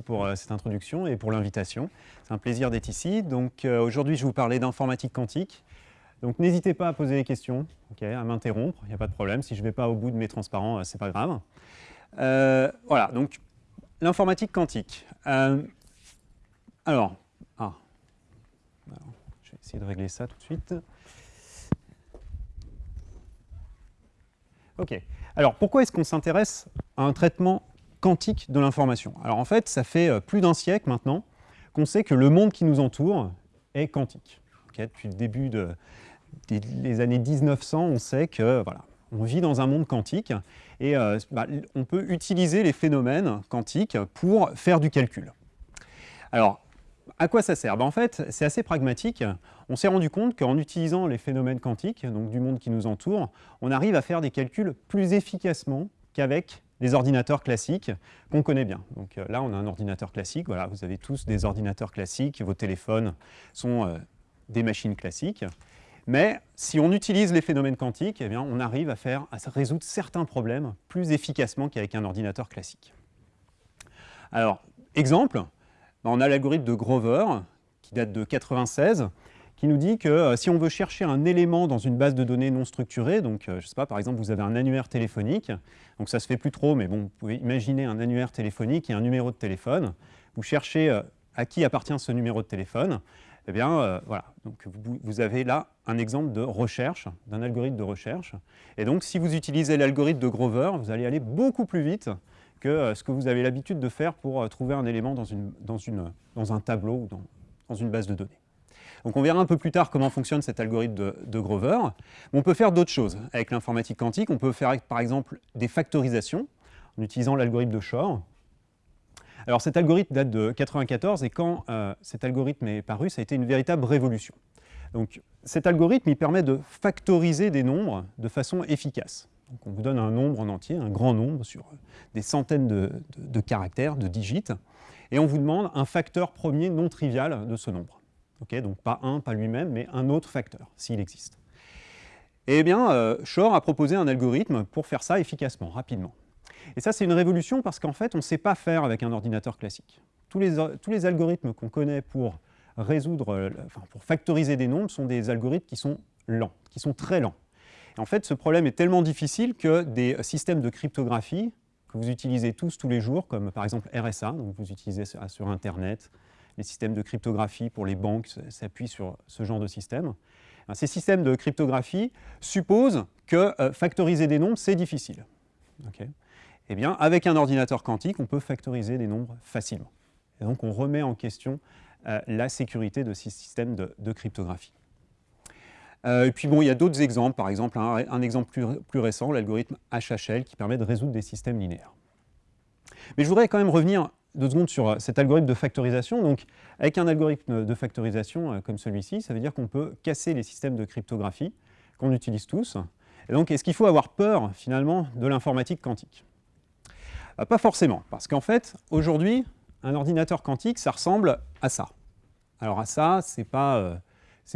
pour euh, cette introduction et pour l'invitation. C'est un plaisir d'être ici. Donc euh, aujourd'hui, je vais vous parler d'informatique quantique. Donc n'hésitez pas à poser des questions, à m'interrompre, il n'y a pas de problème. Si je ne vais pas au bout de mes transparents, ce n'est pas grave. voilà, donc l'informatique quantique. alors, ah, je vais essayer de régler ça tout de suite. Ok. Alors, pourquoi est-ce qu'on s'intéresse à un traitement quantique de l'information Alors en fait, ça fait euh, plus d'un siècle maintenant qu'on sait que le monde qui nous entoure est quantique. depuis le début des années 1900, on sait que voilà, on vit dans un monde quantique et euh, bah, on peut utiliser les phénomènes quantiques pour faire du calcul. Alors, à quoi ça sert? Ben, En fait, c'est assez pragmatique. On s'est rendu compte qu'en utilisant les phénomènes quantiques, donc du monde qui nous entoure, on arrive à faire des calculs plus efficacement qu'avec les ordinateurs classiques qu'on connaît bien. Donc euh, là, on a un ordinateur classique. Voilà, vous avez tous des ordinateurs classiques. Vos téléphones sont euh, des machines classiques. Mais si on utilise les phénomènes quantiques, eh bien, on arrive à, faire, à résoudre certains problèmes plus efficacement qu'avec un ordinateur classique. Alors, exemple, on a l'algorithme de Grover, qui date de 1996, qui nous dit que euh, si on veut chercher un élément dans une base de données non structurée, donc euh, je sais pas, par exemple, vous avez un annuaire téléphonique, donc ça se fait plus trop, mais bon, vous pouvez imaginer un annuaire téléphonique et un numéro de téléphone, vous cherchez euh, à qui appartient ce numéro de téléphone, eh bien, voilà, donc vous, avez là un exemple de recherche, d'un algorithme de recherche. Et donc, si vous utilisez l'algorithme de Grover, vous allez aller beaucoup plus vite que ce que vous avez l'habitude de faire pour trouver un élément dans, une, dans, une, dans un tableau ou dans, dans une base de données. On verra un peu plus tard comment fonctionne cet algorithme de, Grover. on peut faire d'autres choses avec l'informatique quantique. On peut faire par exemple des factorisations en utilisant l'algorithme de Shor. Alors cet algorithme date de 1994 et quand euh, cet algorithme est paru, ça a été une véritable révolution. Donc cet algorithme permet de factoriser des nombres de façon efficace. On vous donne un nombre en entier, un grand nombre sur des centaines de, de caractères, de digits, et on vous demande un facteur premier non trivial de ce nombre donc pas un, pas lui-même, mais un autre facteur, s'il existe. Eh bien, euh, Shor a proposé un algorithme pour faire ça efficacement, rapidement. Et ça, c'est une révolution parce qu'en fait, on ne sait pas faire avec un ordinateur classique. Tous les, algorithmes qu'on connaît pour résoudre, euh, pour factoriser des nombres sont des algorithmes qui sont lents, qui sont très lents. en fait, ce problème est tellement difficile que des systèmes de cryptographie que vous utilisez tous tous les jours, comme par exemple RSA, donc vous utilisez sur Internet, les systèmes de cryptographie pour les banques s'appuient sur ce genre de système. Ces systèmes de cryptographie supposent que euh, factoriser des nombres, c'est difficile. eh bien, avec un ordinateur quantique, on peut factoriser des nombres facilement. Et donc, on remet en question euh, la sécurité de ces systèmes de, cryptographie. Euh, et puis, bon, il y a d'autres exemples. Par exemple, un, exemple plus récent, l'algorithme HHL, qui permet de résoudre des systèmes linéaires. Mais je voudrais quand même revenir deux secondes sur euh, cet algorithme de factorisation. Donc, avec un algorithme de factorisation euh, comme celui-ci, ça veut dire qu'on peut casser les systèmes de cryptographie qu'on utilise tous. Et donc, est-ce qu'il faut avoir peur, finalement, de l'informatique quantique? Bah, Pas forcément, parce qu'en fait, aujourd'hui, un ordinateur quantique, ça ressemble à ça. Alors à ça, ce n'est pas, euh,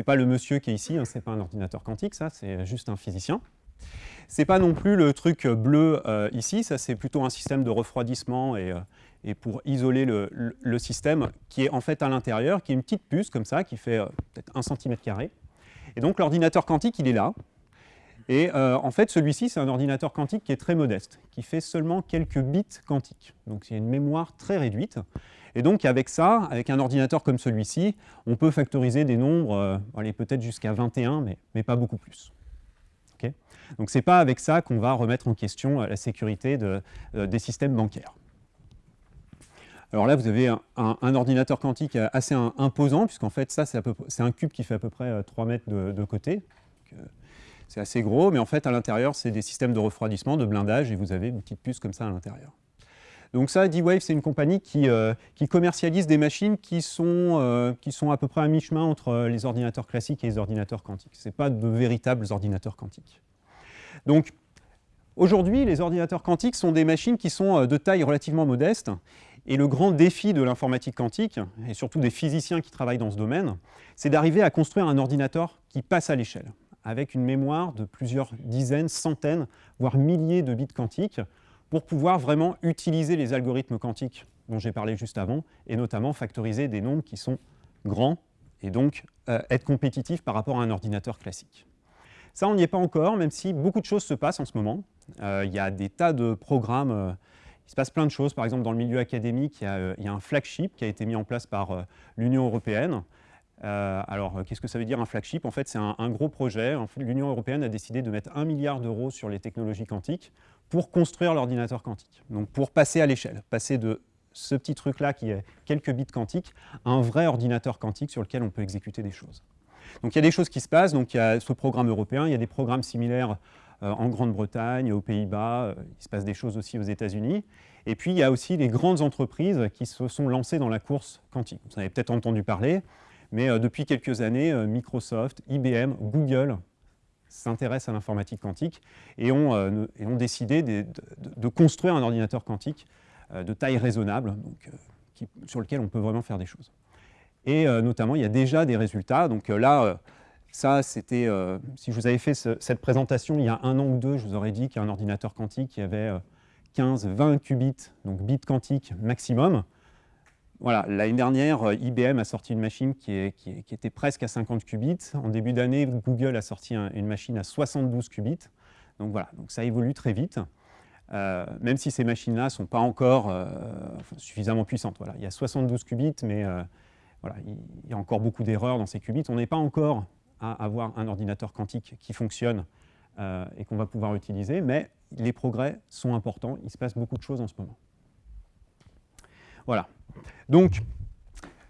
pas le monsieur qui est ici, hein, ce n'est pas un ordinateur quantique, ça, c'est juste un physicien. Ce n'est pas non plus le truc bleu ici, ça c'est plutôt un système de refroidissement et, et pour isoler le, système qui est en fait à l'intérieur, qui est une petite puce comme ça, qui fait euh, peut-être 1 cm. Et donc l'ordinateur quantique, il est là. Et euh, en fait, celui-ci, c'est un ordinateur quantique qui est très modeste, qui fait seulement quelques bits quantiques. Donc c'est une mémoire très réduite. Et donc avec ça, avec un ordinateur comme celui-ci, on peut factoriser des nombres, euh, peut-être jusqu'à 21, mais, mais, pas beaucoup plus. donc ce n'est pas avec ça qu'on va remettre en question la sécurité de, des systèmes bancaires. Alors là, vous avez un, ordinateur quantique assez imposant, puisqu'en fait, ça, c'est un cube qui fait à peu près 3 euh, mètres de, côté. Euh, c'est assez gros, mais en fait, à l'intérieur, c'est des systèmes de refroidissement, de blindage, et vous avez une petite puce comme ça à l'intérieur. Donc ça, D-Wave, c'est une compagnie qui, euh, commercialise des machines qui sont, qui sont à peu près à mi-chemin entre les ordinateurs classiques et les ordinateurs quantiques. Ce pas de véritables ordinateurs quantiques. Donc, aujourd'hui, les ordinateurs quantiques sont des machines qui sont de taille relativement modeste et le grand défi de l'informatique quantique, et surtout des physiciens qui travaillent dans ce domaine, c'est d'arriver à construire un ordinateur qui passe à l'échelle, avec une mémoire de plusieurs dizaines, centaines, voire milliers de bits quantiques, pour pouvoir vraiment utiliser les algorithmes quantiques dont j'ai parlé juste avant, et notamment factoriser des nombres qui sont grands, et donc être compétitif par rapport à un ordinateur classique. Ça, on n'y est pas encore, même si beaucoup de choses se passent en ce moment. il y a des tas de programmes il se passe plein de choses. Par exemple, dans le milieu académique, il y a, un flagship qui a été mis en place par l'Union européenne. alors, qu'est-ce que ça veut dire un flagship? En fait, c'est un, gros projet. L'Union européenne a décidé de mettre un milliard d'euros sur les technologies quantiques pour construire l'ordinateur quantique. Donc, pour passer à l'échelle, passer de ce petit truc-là qui est quelques bits quantiques à un vrai ordinateur quantique sur lequel on peut exécuter des choses. Donc, il y a des choses qui se passent. Donc, il y a ce programme européen, il y a des programmes similaires euh, en Grande-Bretagne, aux Pays-Bas, euh, il se passe des choses aussi aux États-Unis. Et puis, il y a aussi les grandes entreprises qui se sont lancées dans la course quantique. Vous en avez peut-être entendu parler, mais euh, depuis quelques années, Microsoft, IBM, Google s'intéressent à l'informatique quantique et ont, décidé de, construire un ordinateur quantique de taille raisonnable, sur lequel on peut vraiment faire des choses. Et notamment, il y a déjà des résultats. Donc là, ça, c'était, euh, si je vous avais fait cette présentation il y a un an ou deux, je vous aurais dit qu'un ordinateur quantique qui avait 15, euh, 20 qubits, donc bits quantiques maximum. Voilà, l'année dernière, euh, IBM a sorti une machine qui, était presque à 50 qubits. En début d'année, Google a sorti une machine à 72 qubits. Donc voilà, donc ça évolue très vite. même si ces machines-là ne sont pas encore suffisamment puissantes. Voilà, il y a 72 qubits, mais voilà, il y a encore beaucoup d'erreurs dans ces qubits. On n'est pas encore à avoir un ordinateur quantique qui fonctionne euh, et qu'on va pouvoir utiliser, mais les progrès sont importants, il se passe beaucoup de choses en ce moment. Voilà. Donc,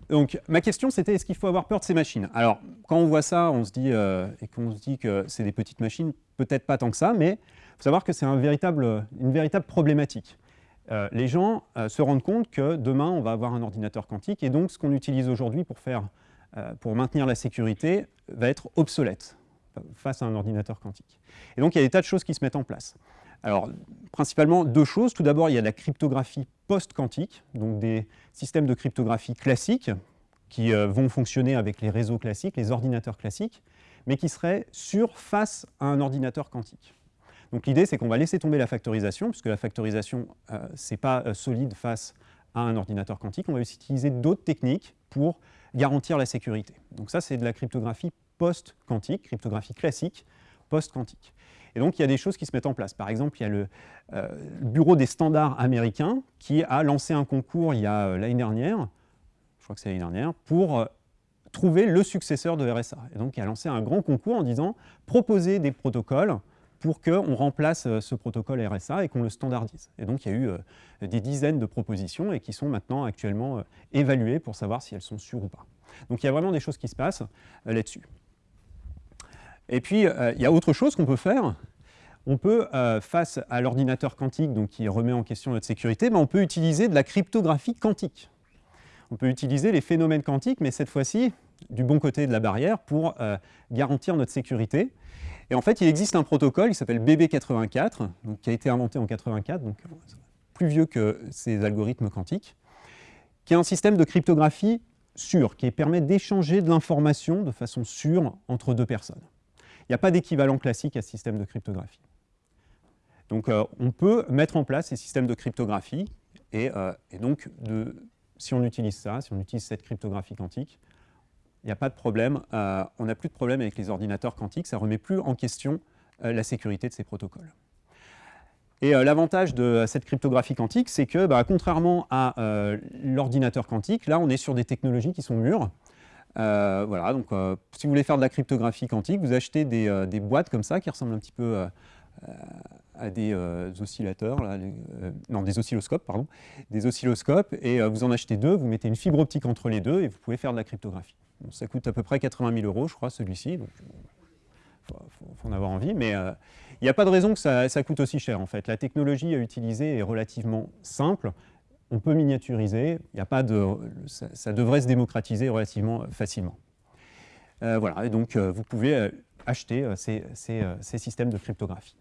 donc ma question c'était est-ce qu'il faut avoir peur de ces machines? Alors, quand on voit ça, on se dit, euh, et qu'on se dit que c'est des petites machines, peut-être pas tant que ça, mais il faut savoir que c'est une véritable problématique. Euh, les gens se rendent compte que demain, on va avoir un ordinateur quantique, et donc ce qu'on utilise aujourd'hui pour faire pour maintenir la sécurité va être obsolète face à un ordinateur quantique. Et donc il y a des tas de choses qui se mettent en place. Alors, principalement deux choses. Tout d'abord, il y a la cryptographie post-quantique, donc des systèmes de cryptographie classiques qui euh, vont fonctionner avec les réseaux classiques, les ordinateurs classiques, mais qui seraient sûrs face à un ordinateur quantique. Donc l'idée, c'est qu'on va laisser tomber la factorisation, puisque la factorisation, euh, ce n'est pas solide face à un ordinateur quantique. On va utiliser d'autres techniques pour garantir la sécurité. Donc ça, c'est de la cryptographie post-quantique, cryptographie classique post-quantique. Et donc, il y a des choses qui se mettent en place. Par exemple, il y a le, euh, Bureau des standards américains qui a lancé un concours il y a euh, l'année dernière, je crois que c'est l'année dernière, pour euh, trouver le successeur de RSA. Et donc, il a lancé un grand concours en disant « Proposez des protocoles pour qu'on remplace euh, ce protocole RSA et qu'on le standardise. Et donc, il y a eu euh, des dizaines de propositions et qui sont maintenant actuellement euh, évaluées pour savoir si elles sont sûres ou pas. Donc, il y a vraiment des choses qui se passent là-dessus. Et puis, il y a autre chose qu'on peut faire. On peut, face à l'ordinateur quantique qui remet en question notre sécurité, ben, on peut utiliser de la cryptographie quantique. On peut utiliser les phénomènes quantiques, mais cette fois-ci, du bon côté de la barrière, pour garantir notre sécurité. Et en fait, il existe un protocole qui s'appelle BB84, donc, qui a été inventé en 84, donc plus vieux que ces algorithmes quantiques, qui est un système de cryptographie sûr, qui permet d'échanger de l'information de façon sûre entre deux personnes. Il n'y a pas d'équivalent classique à ce système de cryptographie. Donc euh, on peut mettre en place ces systèmes de cryptographie, et, euh, donc si on utilise ça, si on utilise cette cryptographie quantique, il n'y a pas de problème, euh, on n'a plus de problème avec les ordinateurs quantiques, ça ne remet plus en question euh, la sécurité de ces protocoles. Et euh, l'avantage de cette cryptographie quantique, c'est que, bah, contrairement à l'ordinateur quantique, là, on est sur des technologies qui sont mûres. voilà, donc si vous voulez faire de la cryptographie quantique, vous achetez des, des boîtes comme ça, qui ressemblent un petit peu à des oscillateurs, non, des oscilloscopes, pardon, des oscilloscopes, et vous en achetez deux, vous mettez une fibre optique entre les deux, et vous pouvez faire de la cryptographie ça coûte à peu près 80 000 euros, je crois, celui-ci. Donc, il faut, en avoir envie, mais euh, il n'y a pas de raison que ça, coûte aussi cher, en fait. La technologie à utiliser est relativement simple. On peut miniaturiser, il a pas de, ça, devrait se démocratiser relativement facilement. Euh, voilà, et donc euh, vous pouvez acheter ces, systèmes de cryptographie.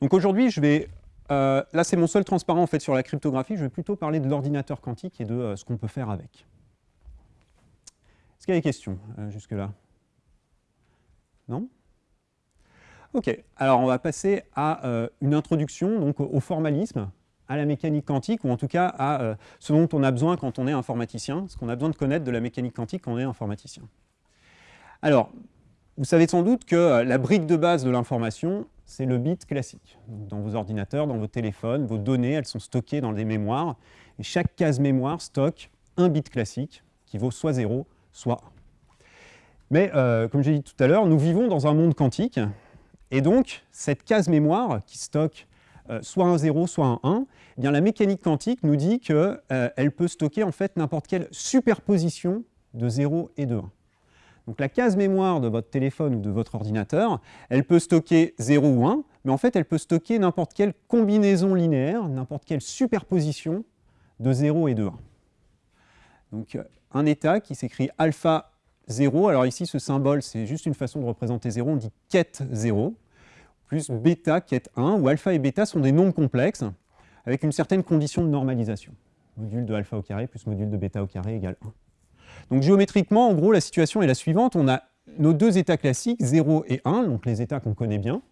Donc aujourd'hui, je vais là, c'est mon seul transparent en fait sur la cryptographie. Je vais plutôt parler de l'ordinateur quantique et de ce qu'on peut faire avec. Est-ce qu'il y a des questions euh, jusque-là? Non? Ok, alors on va passer à euh, une introduction donc, au formalisme à la mécanique quantique, ou en tout cas à euh, ce dont on a besoin quand on est informaticien, ce qu'on a besoin de connaître de la mécanique quantique quand on est informaticien. Alors, vous savez sans doute que euh, la brique de base de l'information, c'est le bit classique. Dans vos ordinateurs, dans vos téléphones, vos données, elles sont stockées dans des mémoires, et chaque case mémoire stocke un bit classique qui vaut soit 0, soit 1. Mais, euh, comme j'ai dit tout à l'heure, nous vivons dans un monde quantique, et donc cette case mémoire qui stocke euh, soit un 0, soit un 1, eh bien, la mécanique quantique nous dit qu'elle peut stocker en fait n'importe quelle superposition de 0 et de 1. Donc la case mémoire de votre téléphone ou de votre ordinateur, elle peut stocker 0 ou 1, mais en fait elle peut stocker n'importe quelle combinaison linéaire, n'importe quelle superposition de 0 et de 1. Donc euh, un état qui s'écrit alpha 0, alors ici ce symbole c'est juste une façon de représenter 0, on dit quête 0, plus bêta est 1, où alpha et bêta sont des nombres complexes avec une certaine condition de normalisation. Module de alpha au carré plus module de bêta au carré égale 1. Donc géométriquement, en gros, la situation est la suivante. On a nos deux états classiques, 0 et 1, donc les états qu'on connaît bien.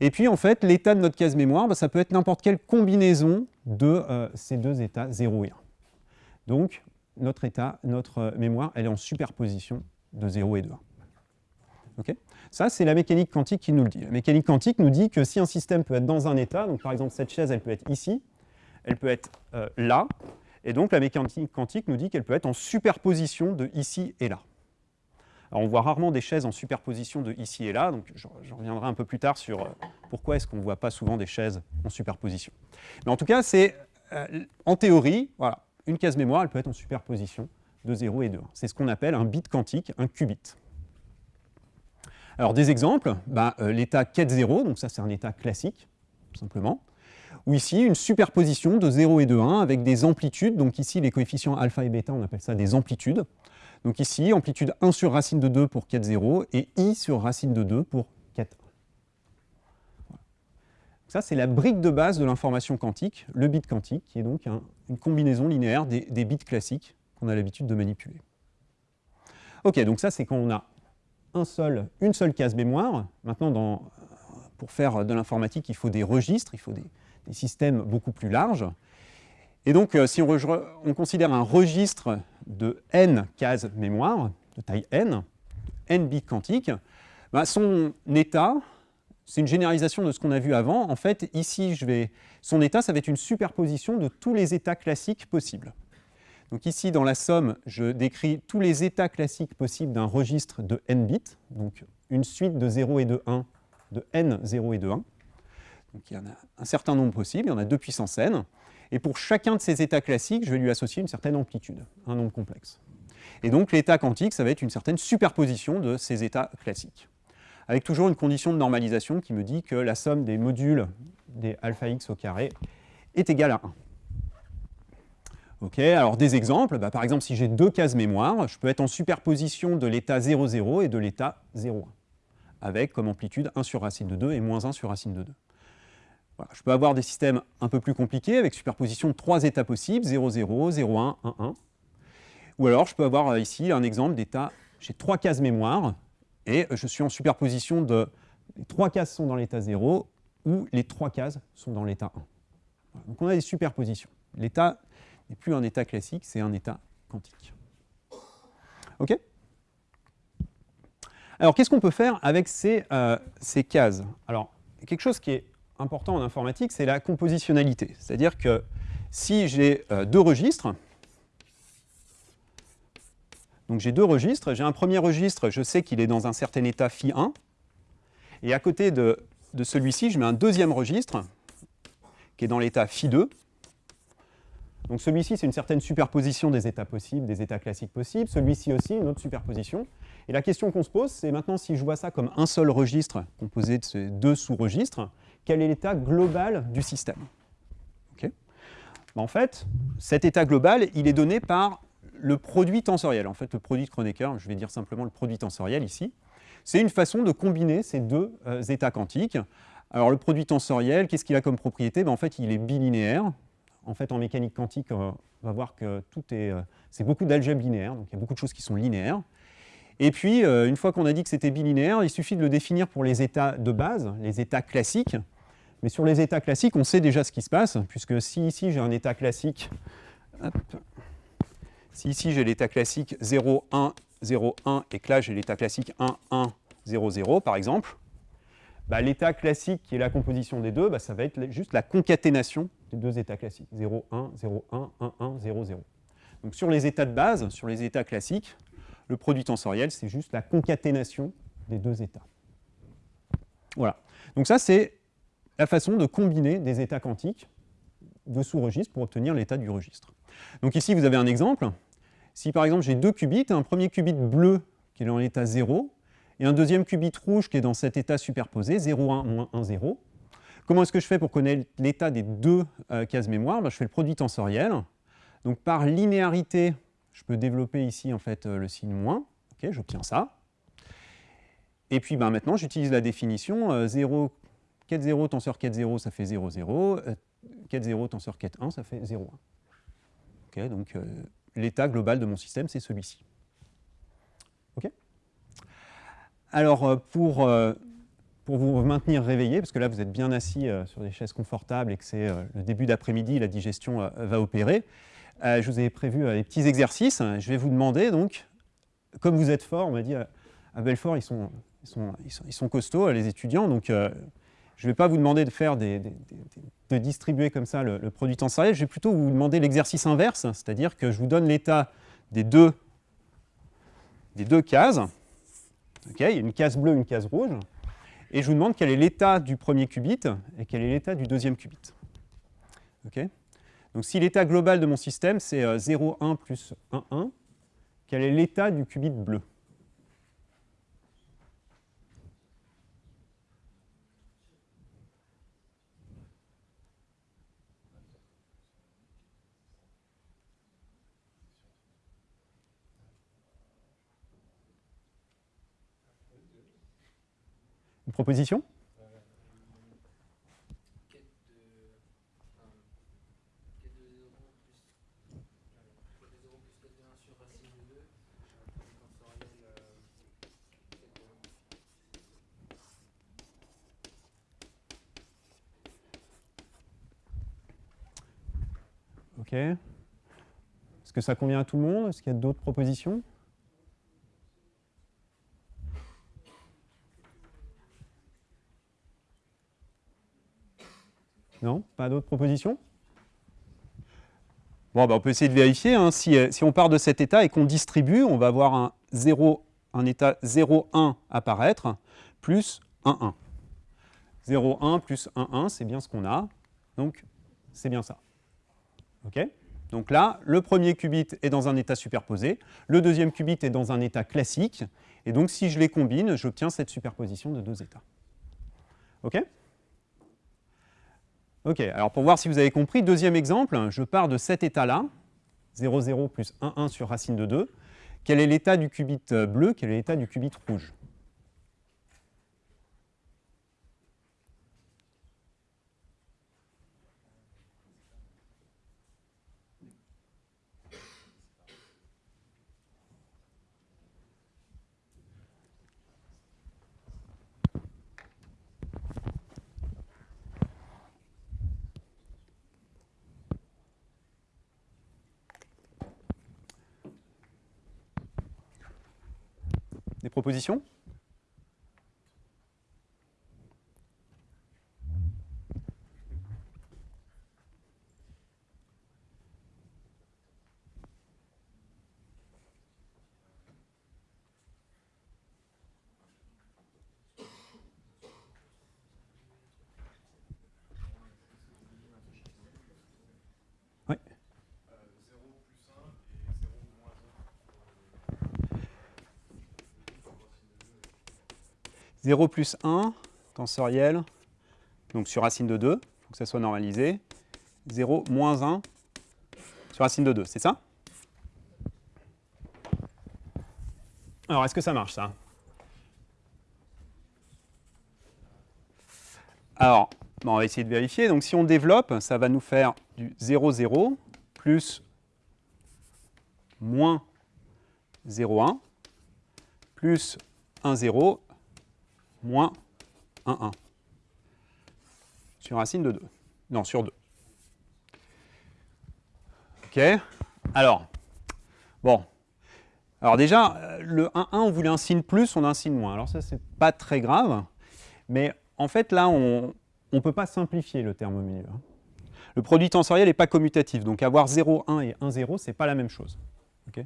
Et puis, en fait, l'état de notre case mémoire, bah, ça peut être n'importe quelle combinaison de euh, ces deux états, 0 et 1. Donc, notre état, notre euh, mémoire, elle est en superposition de 0 et de 1. Ça, c'est la mécanique quantique qui nous le dit. La mécanique quantique nous dit que si un système peut être dans un état, donc par exemple cette chaise, elle peut être ici, elle peut être euh, là, et donc la mécanique quantique nous dit qu'elle peut être en superposition de ici et là. Alors on voit rarement des chaises en superposition de ici et là, donc je, reviendrai un peu plus tard sur euh, pourquoi est-ce qu'on ne voit pas souvent des chaises en superposition. Mais en tout cas, c'est euh, en théorie, voilà, une case mémoire, elle peut être en superposition de 0 et de 1. C'est ce qu'on appelle un bit quantique, un qubit. Alors des exemples, bah, euh, l'état quête 0, donc ça c'est un état classique, simplement, ou ici une superposition de 0 et de 1 avec des amplitudes, donc ici les coefficients alpha et bêta, on appelle ça des amplitudes. Donc ici, amplitude 1 sur racine de 2 pour quête 0 et i sur racine de 2 pour quête 1. Ça, c'est la brique de base de l'information quantique, le bit quantique, qui est donc une combinaison linéaire des, bits classiques qu'on a l'habitude de manipuler. Ok, donc ça, c'est quand on a un seul, une seule case mémoire. Maintenant, pour faire de l'informatique, il faut des registres, il faut des, systèmes beaucoup plus larges. Et donc, euh, si on, on, considère un registre de n cases mémoire, de taille n, n bits quantiques, bah, son état, c'est une généralisation de ce qu'on a vu avant. En fait, ici, son état, ça va être une superposition de tous les états classiques possibles. Donc ici, dans la somme, je décris tous les états classiques possibles d'un registre de n bits, donc une suite de 0 et de 1, de n 0 et de 1. Donc il y en a un certain nombre possible, il y en a 2 puissance n. Et pour chacun de ces états classiques, je vais lui associer une certaine amplitude, un nombre complexe. Et donc l'état quantique, ça va être une certaine superposition de ces états classiques. Avec toujours une condition de normalisation qui me dit que la somme des modules des alpha x au carré est égale à 1 alors des exemples, bah, par exemple si j'ai deux cases mémoire, je peux être en superposition de l'état 0, 0 et de l'état 0, 1, avec comme amplitude 1 sur racine de 2 et moins 1 sur racine de 2. Je peux avoir des systèmes un peu plus compliqués avec superposition de trois états possibles, 0, 0, 0, 1, 1, 1. Ou alors je peux avoir euh, ici un exemple d'état, j'ai trois cases mémoire et je suis en superposition de les trois cases sont dans l'état 0 ou les trois cases sont dans l'état 1. Donc on a des superpositions. L'état n'est plus un état classique, c'est un état quantique. OK? Alors, qu'est-ce qu'on peut faire avec ces, euh, ces cases? Alors, quelque chose qui est important en informatique, c'est la compositionnalité. C'est-à-dire que si j'ai euh, deux registres, donc j'ai deux registres, j'ai un premier registre, je sais qu'il est dans un certain état phi1, et à côté de, celui-ci, je mets un deuxième registre qui est dans l'état phi2, donc celui-ci, c'est une certaine superposition des états possibles, des états classiques possibles. Celui-ci aussi, une autre superposition. Et la question qu'on se pose, c'est maintenant si je vois ça comme un seul registre composé de ces deux sous-registres, quel est l'état global du système En fait, cet état global, il est donné par le produit tensoriel. En fait, le produit de Kronecker, je vais dire simplement le produit tensoriel ici, c'est une façon de combiner ces deux euh, états quantiques. Alors le produit tensoriel, qu'est-ce qu'il a comme propriété? Ben, En fait, il est bilinéaire, en fait, en mécanique quantique, on va voir que tout est, euh, c'est beaucoup d'algèbre linéaire, donc il y a beaucoup de choses qui sont linéaires. Et puis, euh, une fois qu'on a dit que c'était bilinéaire, il suffit de le définir pour les états de base, les états classiques. Mais sur les états classiques, on sait déjà ce qui se passe, puisque si ici j'ai un état classique, si ici j'ai l'état classique 0, 1, 0, 1, et que là j'ai l'état classique 1, 1, 0, 0, par exemple, bah, l'état classique qui est la composition des deux, bah, ça va être juste la concaténation des deux états classiques, 0, 1, 0, 1, 1, 1, 0, 0. Donc sur les états de base, sur les états classiques, le produit tensoriel, c'est juste la concaténation des deux états. Voilà. Donc ça, c'est la façon de combiner des états quantiques de sous-registre pour obtenir l'état du registre. Donc ici, vous avez un exemple. Si par exemple j'ai deux qubits, un premier qubit bleu qui est dans l'état 0, et un deuxième qubit rouge qui est dans cet état superposé, 0, 1, moins 1, 0. Comment est-ce que je fais pour connaître l'état des deux euh, cases mémoire ben, Je fais le produit tensoriel. Donc par linéarité, je peux développer ici euh, le signe moins. J'obtiens ça. Et puis ben, maintenant, j'utilise la définition 0, quête 0 tenseur quête 0, ça fait 0, 0. quête 0 tenseur quête 1, ça fait 0, 1. Ok, donc euh, l'état global de mon système, c'est celui-ci. Alors, euh, pour, vous maintenir réveillé, parce que là, vous êtes bien assis sur des chaises confortables et que c'est le début d'après-midi, la digestion va opérer, je vous ai prévu euh, des petits exercices. Je vais vous demander, donc, comme vous êtes fort, on m'a dit à Belfort, ils sont, costauds, les étudiants, donc euh, je ne vais pas vous demander de faire des, de distribuer comme ça le, produit tensoriel, je vais plutôt vous demander l'exercice inverse, c'est-à-dire que je vous donne l'état des deux, des deux cases. il y a une case bleue, une case rouge, et je vous demande quel est l'état du premier qubit et quel est l'état du deuxième qubit. Okay donc si l'état global de mon système, c'est 0, euh, 1 plus 1, 1, quel est l'état du qubit bleu Une proposition? Est-ce que ça convient à tout le monde? Est-ce qu'il y a d'autres propositions? Non? Pas d'autres propositions? Bon, bah, on peut essayer de vérifier. Hein. Si, euh, si, on part de cet état et qu'on distribue, on va avoir un, 0, un état 0, 1 apparaître, plus 1, 1. 0, 1 plus 1, 1, c'est bien ce qu'on a. Donc, c'est bien ça. Donc là, le premier qubit est dans un état superposé, le deuxième qubit est dans un état classique, et donc si je les combine, j'obtiens cette superposition de deux états. OK OK, alors pour voir si vous avez compris, deuxième exemple, je pars de cet état-là, 0, 0 plus 1, 1 sur racine de 2. Quel est l'état du qubit bleu Quel est l'état du qubit rouge? Propositions? 0 plus 1, tensoriel, donc sur racine de 2, il faut que ça soit normalisé. 0 moins 1 sur racine de 2, c'est ça? Alors, est-ce que ça marche, ça? Alors, on va essayer de vérifier. Donc, si on développe, ça va nous faire du 0, 0 plus moins 0, 1 plus 1, 0 moins 1, 1. sur racine de 2. Non, sur 2. OK Alors, bon. Alors déjà, le 1, 1, on voulait un signe plus, on a un signe moins. Alors ça, c'est pas très grave. Mais en fait, là, on ne peut pas simplifier le terme au milieu. Hein. Le produit tensoriel n'est pas commutatif. Donc avoir 0, 1 et 1, 0, ce n'est pas la même chose. OK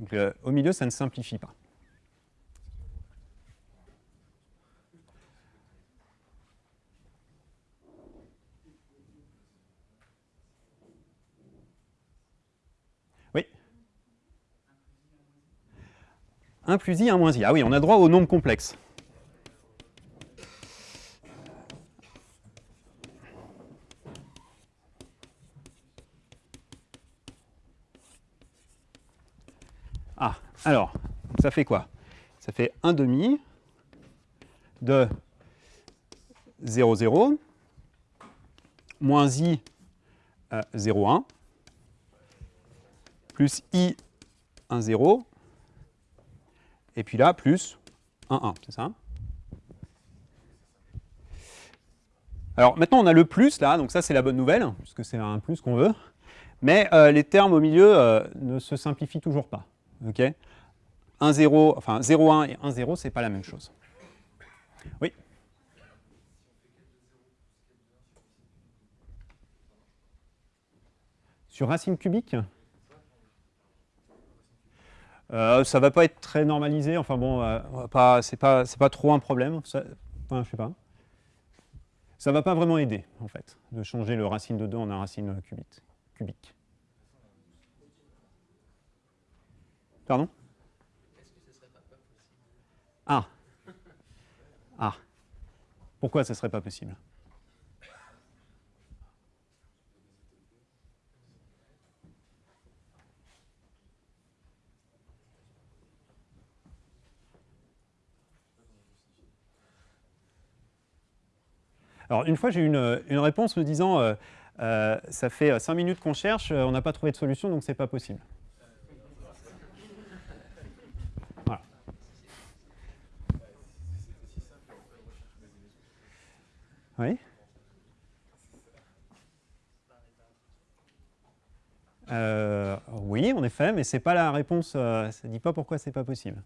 donc, euh, au milieu, ça ne simplifie pas. 1 plus i, 1 moins i. Ah oui, on a droit au nombre complexe. Alors, ça fait quoi? Ça fait 1 demi de 0, 0, moins i 0, 1, plus i 1, 0, et puis là, plus 1, 1, c'est ça Alors maintenant, on a le plus là, donc ça c'est la bonne nouvelle, puisque c'est un plus qu'on veut, mais euh, les termes au milieu euh, ne se simplifient toujours pas. ok? 1, 0, enfin 0, 1 et 1, 0, ce n'est pas la même chose. Oui? Sur racine cubique? Euh, Ça va pas être très normalisé, enfin bon, euh, ce n'est pas, pas, trop un problème, ça, enfin, je sais pas. Ça va pas vraiment aider, en fait, de changer le racine de 2 en un racine cubique. Pardon? Ah. Ah. Pourquoi ce serait pas possible? Alors, une fois, j'ai eu une, réponse me disant euh, euh, ça fait 5 minutes qu'on cherche, on n'a pas trouvé de solution, donc ce n'est pas possible. Oui euh, Oui, en effet, mais ce n'est pas la réponse, euh, ça ne dit pas pourquoi ce n'est pas possible.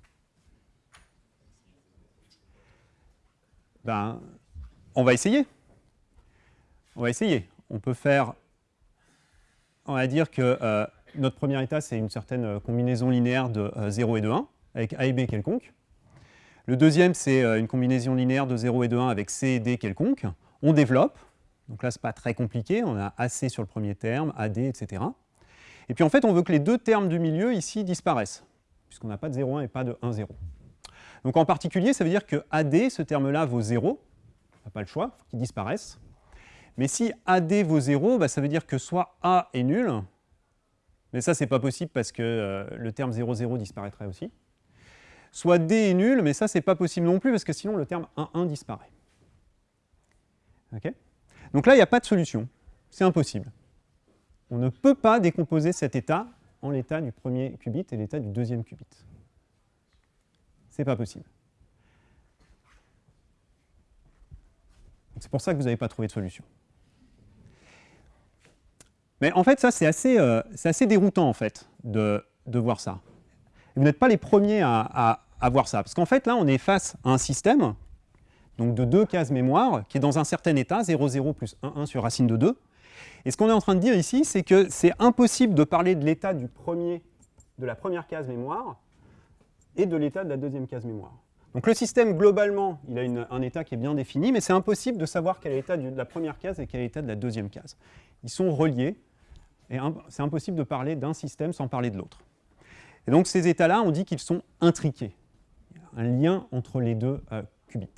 Ben, on va essayer. On va essayer. On peut faire, on va dire que euh, notre premier état, c'est une certaine combinaison linéaire de 0 et de 1, avec A et B quelconque. Le deuxième, c'est une combinaison linéaire de 0 et de 1 avec C et D quelconque. On développe, donc là, ce n'est pas très compliqué, on a AC sur le premier terme, AD, etc. Et puis en fait, on veut que les deux termes du milieu ici disparaissent, puisqu'on n'a pas de 0,1 et pas de 1,0. Donc en particulier, ça veut dire que AD, ce terme-là, vaut 0, on n'a pas le choix, il faut qu'il disparaisse. Mais si AD vaut 0, bah, ça veut dire que soit A est nul, mais ça, c'est pas possible parce que euh, le terme 0, 0 disparaîtrait aussi. Soit D est nul, mais ça, c'est pas possible non plus parce que sinon le terme 1, 1 disparaît. Donc là, il n'y a pas de solution. C'est impossible. On ne peut pas décomposer cet état en l'état du premier qubit et l'état du deuxième qubit. C'est pas possible. C'est pour ça que vous n'avez pas trouvé de solution. Mais en fait, ça, c'est assez, euh, déroutant, en fait, de, voir ça. vous n'êtes pas les premiers à, voir ça. Parce qu'en fait, là, on est face à un système donc de deux cases mémoire, qui est dans un certain état, 0, 0 plus 1, 1 sur racine de 2. Et ce qu'on est en train de dire ici, c'est que c'est impossible de parler de l'état de la première case mémoire et de l'état de la deuxième case mémoire. Donc le système, globalement, il a un état qui est bien défini, mais c'est impossible de savoir quel est l'état de la première case et quel est l'état de la deuxième case. Ils sont reliés, et c'est impossible de parler d'un système sans parler de l'autre. Et donc ces états-là, on dit qu'ils sont intriqués. Il y a un lien entre les deux euh, qubits.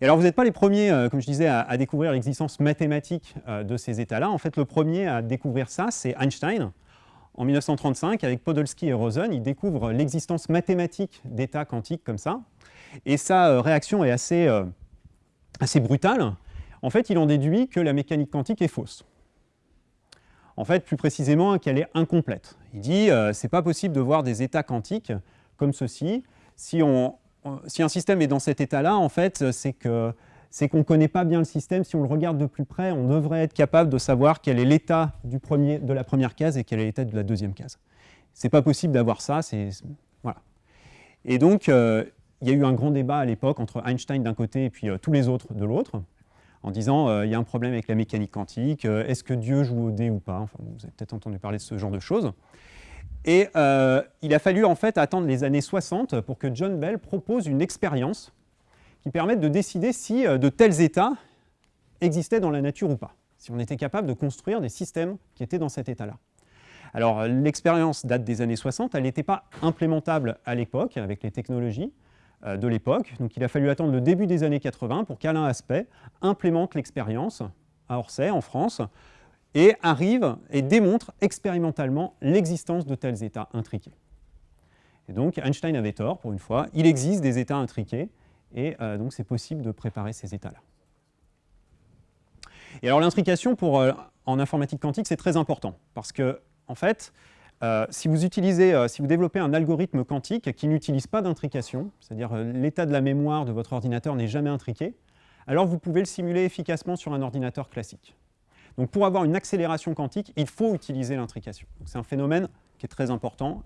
Et alors vous n'êtes pas les premiers, euh, comme je disais, à, découvrir l'existence mathématique euh, de ces états-là. En fait, le premier à découvrir ça, c'est Einstein. En 1935, avec Podolsky et Rosen, il découvre l'existence mathématique d'états quantiques comme ça. Et sa réaction est assez, assez brutale. En fait, il en déduit que la mécanique quantique est fausse. En fait, plus précisément, qu'elle est incomplète. Il dit euh, c'est pas possible de voir des états quantiques comme ceci si si un système est dans cet état-là, en fait, c'est que c'est qu'on ne connaît pas bien le système. Si on le regarde de plus près, on devrait être capable de savoir quel est l'état de la première case et quel est l'état de la deuxième case. Ce n'est pas possible d'avoir ça. Voilà. Et donc, euh, il y a eu un grand débat à l'époque entre Einstein d'un côté et puis euh, tous les autres de l'autre, en disant euh, il y a un problème avec la mécanique quantique, est-ce que Dieu joue au dé ou pas? Enfin, Vous avez peut-être entendu parler de ce genre de choses. Et il a fallu en fait attendre les années 60 pour que John Bell propose une expérience qui permette de décider si de tels états existaient dans la nature ou pas, si on était capable de construire des systèmes qui étaient dans cet état-là. Alors l'expérience date des années 60, elle n'était pas implémentable à l'époque avec les technologies euh, de l'époque, donc il a fallu attendre le début des années 80 pour qu'Alain Aspect implémente l'expérience à Orsay, en France, et arrive et démontre expérimentalement l'existence de tels états intriqués. Et donc Einstein avait tort pour une fois, il existe des états intriqués, et euh, donc c'est possible de préparer ces états-là. Et alors l'intrication euh, en informatique quantique, c'est très important, parce que en fait, euh, si vous utilisez, euh, si vous développez un algorithme quantique qui n'utilise pas d'intrication, c'est-à-dire euh, l'état de la mémoire de votre ordinateur n'est jamais intriqué, alors vous pouvez le simuler efficacement sur un ordinateur classique. Donc pour avoir une accélération quantique, il faut utiliser l'intrication. C'est un phénomène qui est très important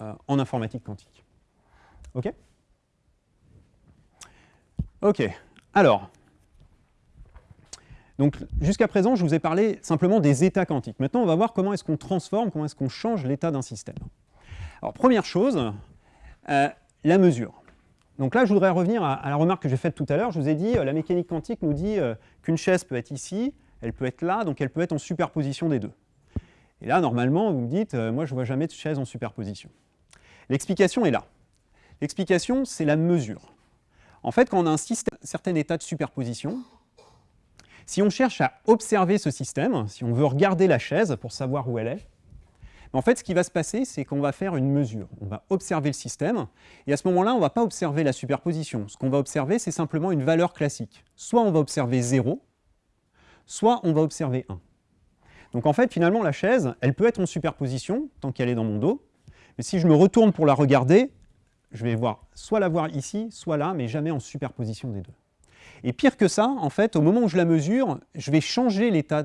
en informatique quantique. OK? OK. Alors, donc jusqu'à présent, je vous ai parlé simplement des états quantiques. Maintenant, on va voir comment est-ce qu'on transforme, comment est-ce qu'on change l'état d'un système. Alors première chose, euh, la mesure. Donc là, je voudrais revenir à, la remarque que j'ai faite tout à l'heure. Je vous ai dit, euh, la mécanique quantique nous dit euh, qu'une chaise peut être ici, elle peut être là, donc elle peut être en superposition des deux. Et là, normalement, vous me dites, moi je ne vois jamais de chaise en superposition. L'explication est là. L'explication, c'est la mesure. En fait, quand on a un système, certain état de superposition, si on cherche à observer ce système, si on veut regarder la chaise pour savoir où elle est, en fait, ce qui va se passer, c'est qu'on va faire une mesure. On va observer le système, et à ce moment-là, on ne va pas observer la superposition. Ce qu'on va observer, c'est simplement une valeur classique. Soit on va observer 0, soit on va observer 1. Donc en fait, finalement, la chaise, elle peut être en superposition, tant qu'elle est dans mon dos, mais si je me retourne pour la regarder, je vais voir soit la voir ici, soit là, mais jamais en superposition des deux. Et pire que ça, en fait, au moment où je la mesure, je vais changer l'état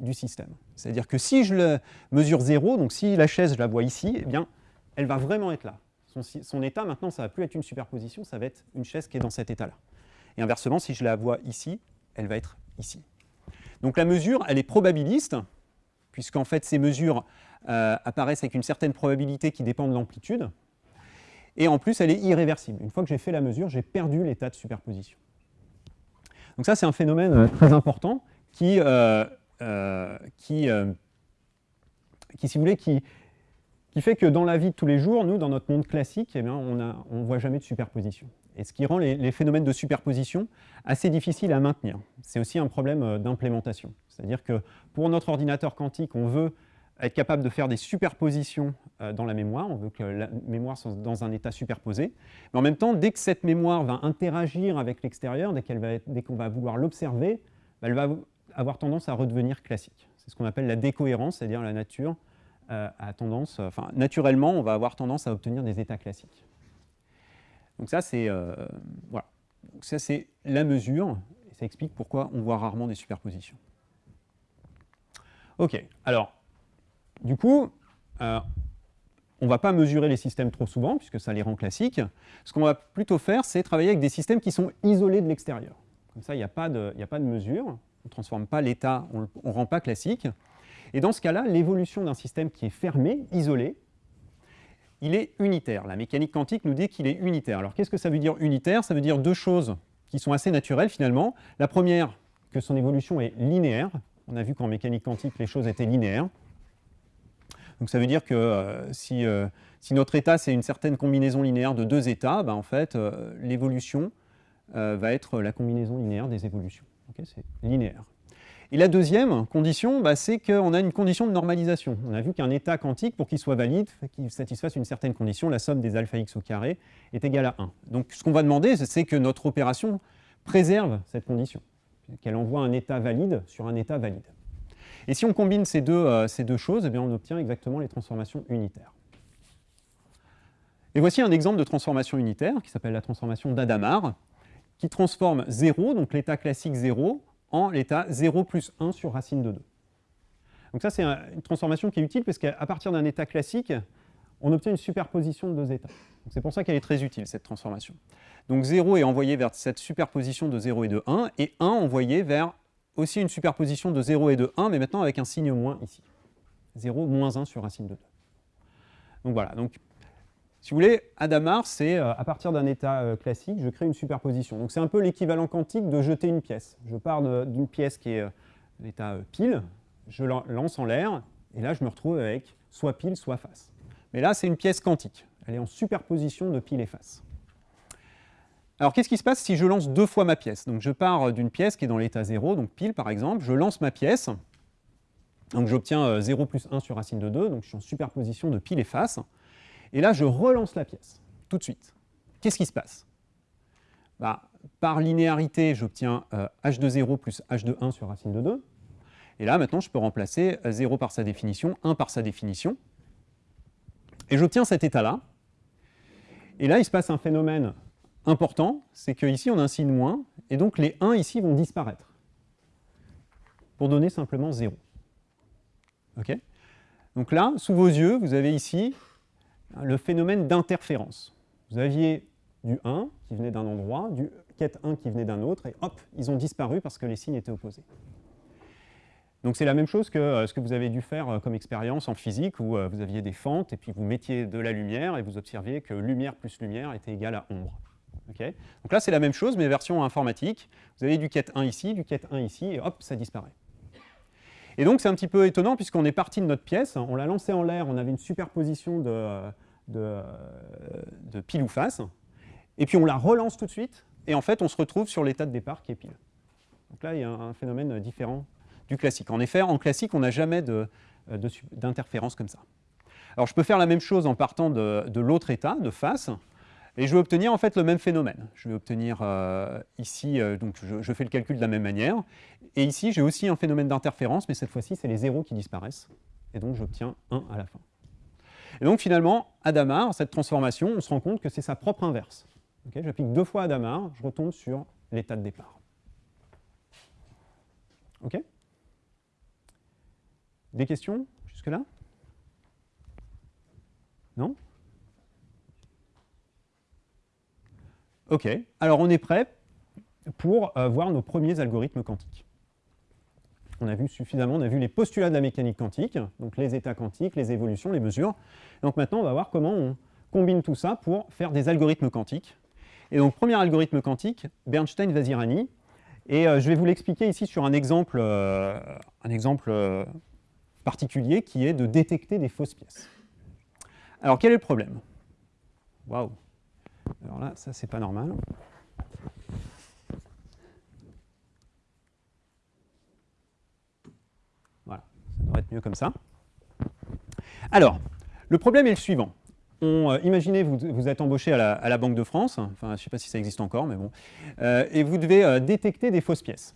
du système. C'est-à-dire que si je le mesure 0, donc si la chaise, je la vois ici, eh bien, elle va vraiment être là. Son, état, maintenant, ça ne va plus être une superposition, ça va être une chaise qui est dans cet état-là. Et inversement, si je la vois ici, elle va être ici. Donc la mesure, elle est probabiliste, puisqu'en fait, ces mesures euh, apparaissent avec une certaine probabilité qui dépend de l'amplitude. Et en plus, elle est irréversible. Une fois que j'ai fait la mesure, j'ai perdu l'état de superposition. Donc ça, c'est un phénomène euh, très important qui, euh, euh, fait que dans la vie de tous les jours, nous, dans notre monde classique, eh on ne voit jamais de superposition. Et ce qui rend les, les, phénomènes de superposition assez difficiles à maintenir. C'est aussi un problème d'implémentation. C'est-à-dire que pour notre ordinateur quantique, on veut être capable de faire des superpositions euh, dans la mémoire, on veut que la mémoire soit dans un état superposé, mais en même temps, dès que cette mémoire va interagir avec l'extérieur, dès qu'on va, vouloir l'observer, bah, elle va avoir tendance à redevenir classique. C'est ce qu'on appelle la décohérence, c'est-à-dire la nature euh, a tendance, enfin naturellement, on va avoir tendance à obtenir des états classiques. Donc ça, c'est euh, voilà. ça, c'est la mesure, et ça explique pourquoi on voit rarement des superpositions. Ok, alors du coup, euh, on ne va pas mesurer les systèmes trop souvent, puisque ça les rend classiques. Ce qu'on va plutôt faire, c'est travailler avec des systèmes qui sont isolés de l'extérieur. Comme ça, il n'y a, pas de, a pas de mesure, on ne transforme pas l'état, on ne rend pas classique. Et dans ce cas-là, l'évolution d'un système qui est fermé, isolé, il est unitaire. La mécanique quantique nous dit qu'il est unitaire. Alors qu'est-ce que ça veut dire unitaire? Ça veut dire deux choses qui sont assez naturelles finalement. La première, que son évolution est linéaire. On a vu qu'en mécanique quantique, les choses étaient linéaires. Donc ça veut dire que euh, euh, si, notre état c'est une certaine combinaison linéaire de deux états, ben, en fait euh, l'évolution va être la combinaison linéaire des évolutions. c'est linéaire. Et la deuxième condition, bah, c'est qu'on a une condition de normalisation. On a vu qu'un état quantique, pour qu'il soit valide, qu'il satisfasse une certaine condition, la somme des alpha x au carré est égale à 1. Donc ce qu'on va demander, c'est que notre opération préserve cette condition, qu'elle envoie un état valide sur un état valide. Et si on combine ces deux, euh, ces deux choses, eh bien, on obtient exactement les transformations unitaires. Et voici un exemple de transformation unitaire qui s'appelle la transformation d'Adamar, qui transforme 0, donc l'état classique 0, en l'état 0 plus 1 sur racine de 2. Donc ça, c'est une transformation qui est utile parce qu'à partir d'un état classique, on obtient une superposition de deux états. C'est pour ça qu'elle est très utile, cette transformation. Donc 0 est envoyé vers cette superposition de 0 et de 1, et 1 envoyé vers aussi une superposition de 0 et de 1, mais maintenant avec un signe moins ici. 0 moins 1 sur racine de 2. Donc voilà, donc si vous voulez, Adamar, c'est euh, à partir d'un état euh, classique, je crée une superposition. Donc c'est un peu l'équivalent quantique de jeter une pièce. Je pars d'une pièce qui est euh, l'état pile, je lance en l'air, et là je me retrouve avec soit pile, soit face. Mais là, c'est une pièce quantique. Elle est en superposition de pile et face. Alors, qu'est-ce qui se passe si je lance deux fois ma pièce? Donc, je pars d'une pièce qui est dans l'état 0, donc pile par exemple, je lance ma pièce, donc j'obtiens 0 plus 1 sur racine de 2, donc je suis en superposition de pile et face. Et là, je relance la pièce, tout de suite. Qu'est-ce qui se passe? Bah, Par linéarité, j'obtiens h de 0 plus h de 1 sur racine de 2. Et là, maintenant, je peux remplacer 0 par sa définition, 1 par sa définition. Et j'obtiens cet état-là. Et là, il se passe un phénomène important, c'est qu'ici, on a un signe moins, et donc les 1 ici vont disparaître, pour donner simplement 0. OK? Donc là, sous vos yeux, vous avez ici le phénomène d'interférence. Vous aviez du 1 qui venait d'un endroit, du quête 1 qui venait d'un autre, et hop, ils ont disparu parce que les signes étaient opposés. Donc c'est la même chose que euh, ce que vous avez dû faire euh, comme expérience en physique, où euh, vous aviez des fentes, et puis vous mettiez de la lumière, et vous observiez que lumière plus lumière était égal à ombre. Donc là, c'est la même chose, mais version informatique. Vous avez du quête 1 ici, du quête 1 ici, et hop, ça disparaît. Et donc c'est un petit peu étonnant, puisqu'on est parti de notre pièce, on l'a lancée en l'air, on avait une superposition de pile ou face, et puis on la relance tout de suite, et en fait on se retrouve sur l'état de départ qui est pile. Donc là il y a un phénomène différent du classique. En effet, en classique on n'a jamais d'interférence comme ça. Alors je peux faire la même chose en partant de, de l'autre état, de face, et je vais obtenir en fait le même phénomène. Je vais obtenir euh, ici, euh, donc je, fais le calcul de la même manière, et ici j'ai aussi un phénomène d'interférence, mais cette fois-ci c'est les zéros qui disparaissent, et donc j'obtiens 1 à la fin. Et donc finalement, Adamar, cette transformation, on se rend compte que c'est sa propre inverse. J'applique deux fois Adamar, je retombe sur l'état de départ. Ok? Des questions jusque-là? Non? Ok, alors on est prêt pour euh, voir nos premiers algorithmes quantiques. On a vu suffisamment, on a vu les postulats de la mécanique quantique, donc les états quantiques, les évolutions, les mesures. Donc maintenant, on va voir comment on combine tout ça pour faire des algorithmes quantiques. Et donc, premier algorithme quantique, Bernstein-Vazirani. Et euh, je vais vous l'expliquer ici sur un exemple, euh, un exemple particulier qui est de détecter des fausses pièces. Alors, quel est le problème? Waouh alors là, ça, c'est pas normal. Voilà, ça devrait être mieux comme ça. Alors, le problème est le suivant. On, euh, imaginez, vous, êtes embauché à la, Banque de France, enfin, je ne sais pas si ça existe encore, mais bon, euh, et vous devez euh, détecter des fausses pièces.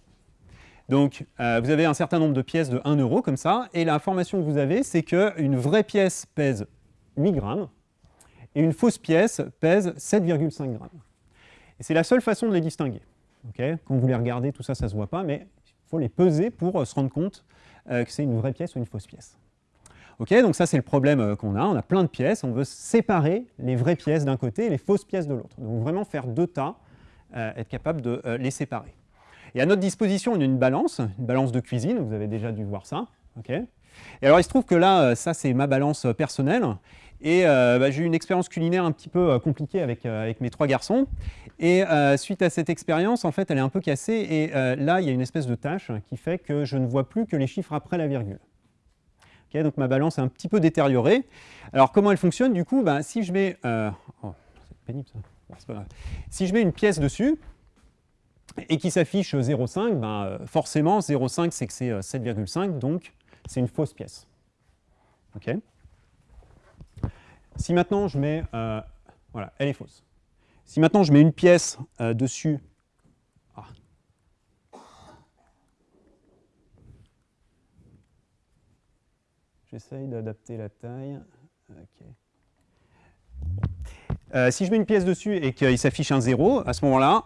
Donc, vous avez un certain nombre de pièces de 1 euro, comme ça, et l'information que vous avez, c'est qu'une vraie pièce pèse 8 grammes, et une fausse pièce pèse 7,5 grammes. Et c'est la seule façon de les distinguer. Quand vous les regardez, tout ça, ça ne se voit pas, mais il faut les peser pour euh, se rendre compte euh, que c'est une vraie pièce ou une fausse pièce. donc ça, c'est le problème euh, qu'on a. On a plein de pièces, on veut séparer les vraies pièces d'un côté et les fausses pièces de l'autre. Donc vraiment faire deux tas, être capable de les séparer. Et à notre disposition, on a une balance, une balance de cuisine, vous avez déjà dû voir ça. et alors, il se trouve que là, ça, c'est ma balance personnelle. Et euh, bah, j'ai eu une expérience culinaire un petit peu euh, compliquée avec, euh, avec, mes trois garçons. Et suite à cette expérience, en fait, elle est un peu cassée. Et là, il y a une espèce de tâche qui fait que je ne vois plus que les chiffres après la virgule. donc ma balance est un petit peu détériorée. Alors comment elle fonctionne? Du coup, bah, si je mets... Oh, pénible ça. Si je mets une pièce dessus, et qui s'affiche 0,5, ben, forcément 0,5 c'est que c'est 7,5, donc c'est une fausse pièce. Si maintenant je mets, euh, voilà, elle est fausse. Si maintenant je mets une pièce euh, dessus, ah. j'essaye d'adapter la taille. Euh, si je mets une pièce dessus et qu'il s'affiche un 0, à ce moment-là,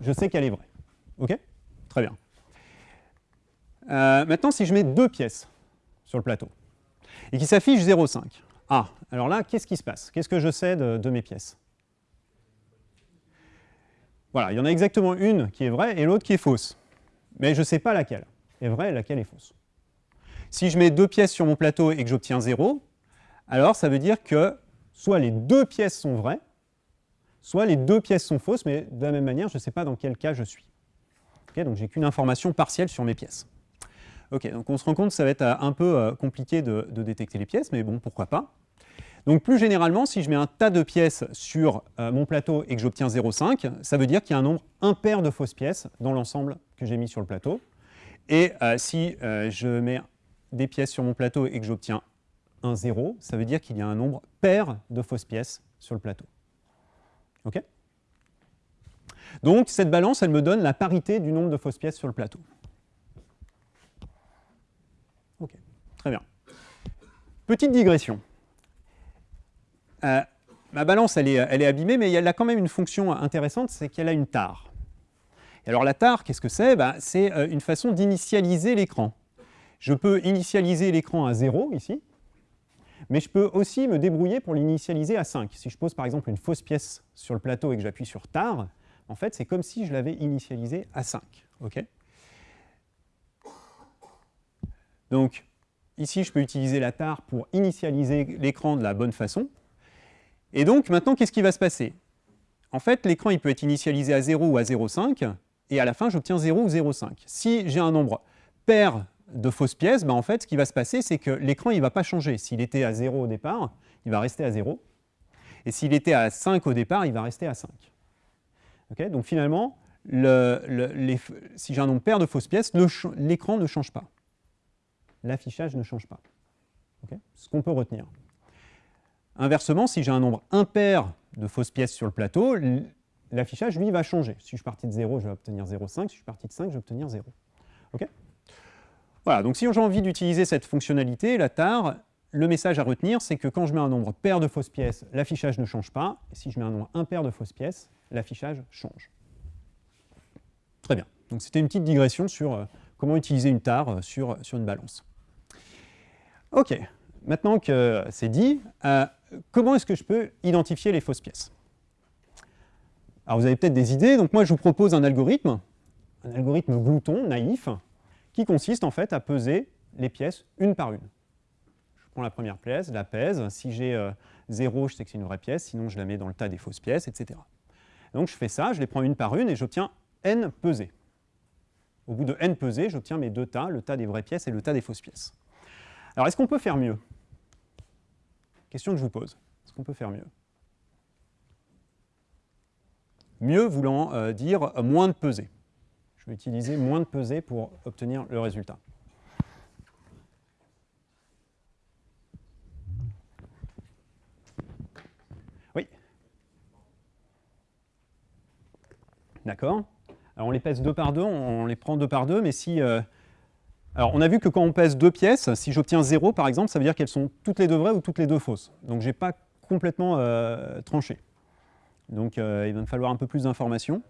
je sais qu'elle est vraie. OK? Très bien. Maintenant, si je mets deux pièces sur le plateau et qui s'affiche 0,5, ah, alors là, qu'est-ce qui se passe? Qu'est-ce que je sais de, mes pièces? Voilà, il y en a exactement une qui est vraie et l'autre qui est fausse. Mais je ne sais pas laquelle est vraie et laquelle est fausse. Si je mets deux pièces sur mon plateau et que j'obtiens 0, alors ça veut dire que soit les deux pièces sont vraies, soit les deux pièces sont fausses, mais de la même manière, je ne sais pas dans quel cas je suis. Donc, j'ai qu'une information partielle sur mes pièces. Ok, donc on se rend compte que ça va être euh, un peu euh, compliqué de, détecter les pièces, mais bon, pourquoi pas. Donc plus généralement, si je mets un tas de pièces sur euh, mon plateau et que j'obtiens 0,5, ça veut dire qu'il y a un nombre impair de fausses pièces dans l'ensemble que j'ai mis sur le plateau. Et si je mets des pièces sur mon plateau et que j'obtiens un 0, ça veut dire qu'il y a un nombre pair de fausses pièces sur le plateau. OK? Donc cette balance, elle me donne la parité du nombre de fausses pièces sur le plateau. Ok, très bien. Petite digression. Euh, ma balance, elle est, elle est, abîmée, mais elle a quand même une fonction intéressante, c'est qu'elle a une tare. Et alors la tare, qu'est-ce que c'est? Ben, C'est euh, une façon d'initialiser l'écran. Je peux initialiser l'écran à 0, ici, mais je peux aussi me débrouiller pour l'initialiser à 5. Si je pose par exemple une fausse pièce sur le plateau et que j'appuie sur tar, en fait, c'est comme si je l'avais initialisé à 5. ok? Donc, ici, je peux utiliser la tar pour initialiser l'écran de la bonne façon. Et donc, maintenant, qu'est-ce qui va se passer? En fait, l'écran, il peut être initialisé à 0 ou à 0,5, et à la fin, j'obtiens 0 ou 0,5. Si j'ai un nombre pair de fausses pièces, ben en fait, ce qui va se passer, c'est que l'écran ne va pas changer. S'il était à 0 au départ, il va rester à 0. Et s'il était à 5 au départ, il va rester à 5. Donc finalement, si j'ai un nombre pair de fausses pièces, l'écran ne change pas. L'affichage ne change pas. ce qu'on peut retenir. Inversement, si j'ai un nombre impair de fausses pièces sur le plateau, l'affichage, lui, va changer. Si je suis parti de 0, je vais obtenir 0,5. Si je suis parti de 5, je vais obtenir 0. OK? Voilà, donc si j'ai envie d'utiliser cette fonctionnalité, la TAR, le message à retenir, c'est que quand je mets un nombre pair de fausses pièces, l'affichage ne change pas. Si je mets un nombre impair de fausses pièces, l'affichage change. Très bien. Donc c'était une petite digression sur euh, comment utiliser une TAR euh, sur, sur une balance. OK. Maintenant que c'est dit, euh, comment est-ce que je peux identifier les fausses pièces? Alors vous avez peut-être des idées. Donc moi, je vous propose un algorithme, un algorithme glouton, naïf, qui consiste en fait à peser les pièces une par une. Je prends la première pièce, la pèse, si j'ai 0, euh, je sais que c'est une vraie pièce, sinon je la mets dans le tas des fausses pièces, etc. Donc je fais ça, je les prends une par une et j'obtiens n pesées. Au bout de n pesées, j'obtiens mes deux tas, le tas des vraies pièces et le tas des fausses pièces. Alors est-ce qu'on peut faire mieux? Question que je vous pose. Est-ce qu'on peut faire mieux? Mieux voulant euh, dire moins de pesées je vais utiliser moins de pesées pour obtenir le résultat. Oui. D'accord. Alors on les pèse deux par deux, on les prend deux par deux, mais si... Euh, alors on a vu que quand on pèse deux pièces, si j'obtiens 0 par exemple, ça veut dire qu'elles sont toutes les deux vraies ou toutes les deux fausses. Donc je n'ai pas complètement euh, tranché. Donc euh, il va me falloir un peu plus d'informations.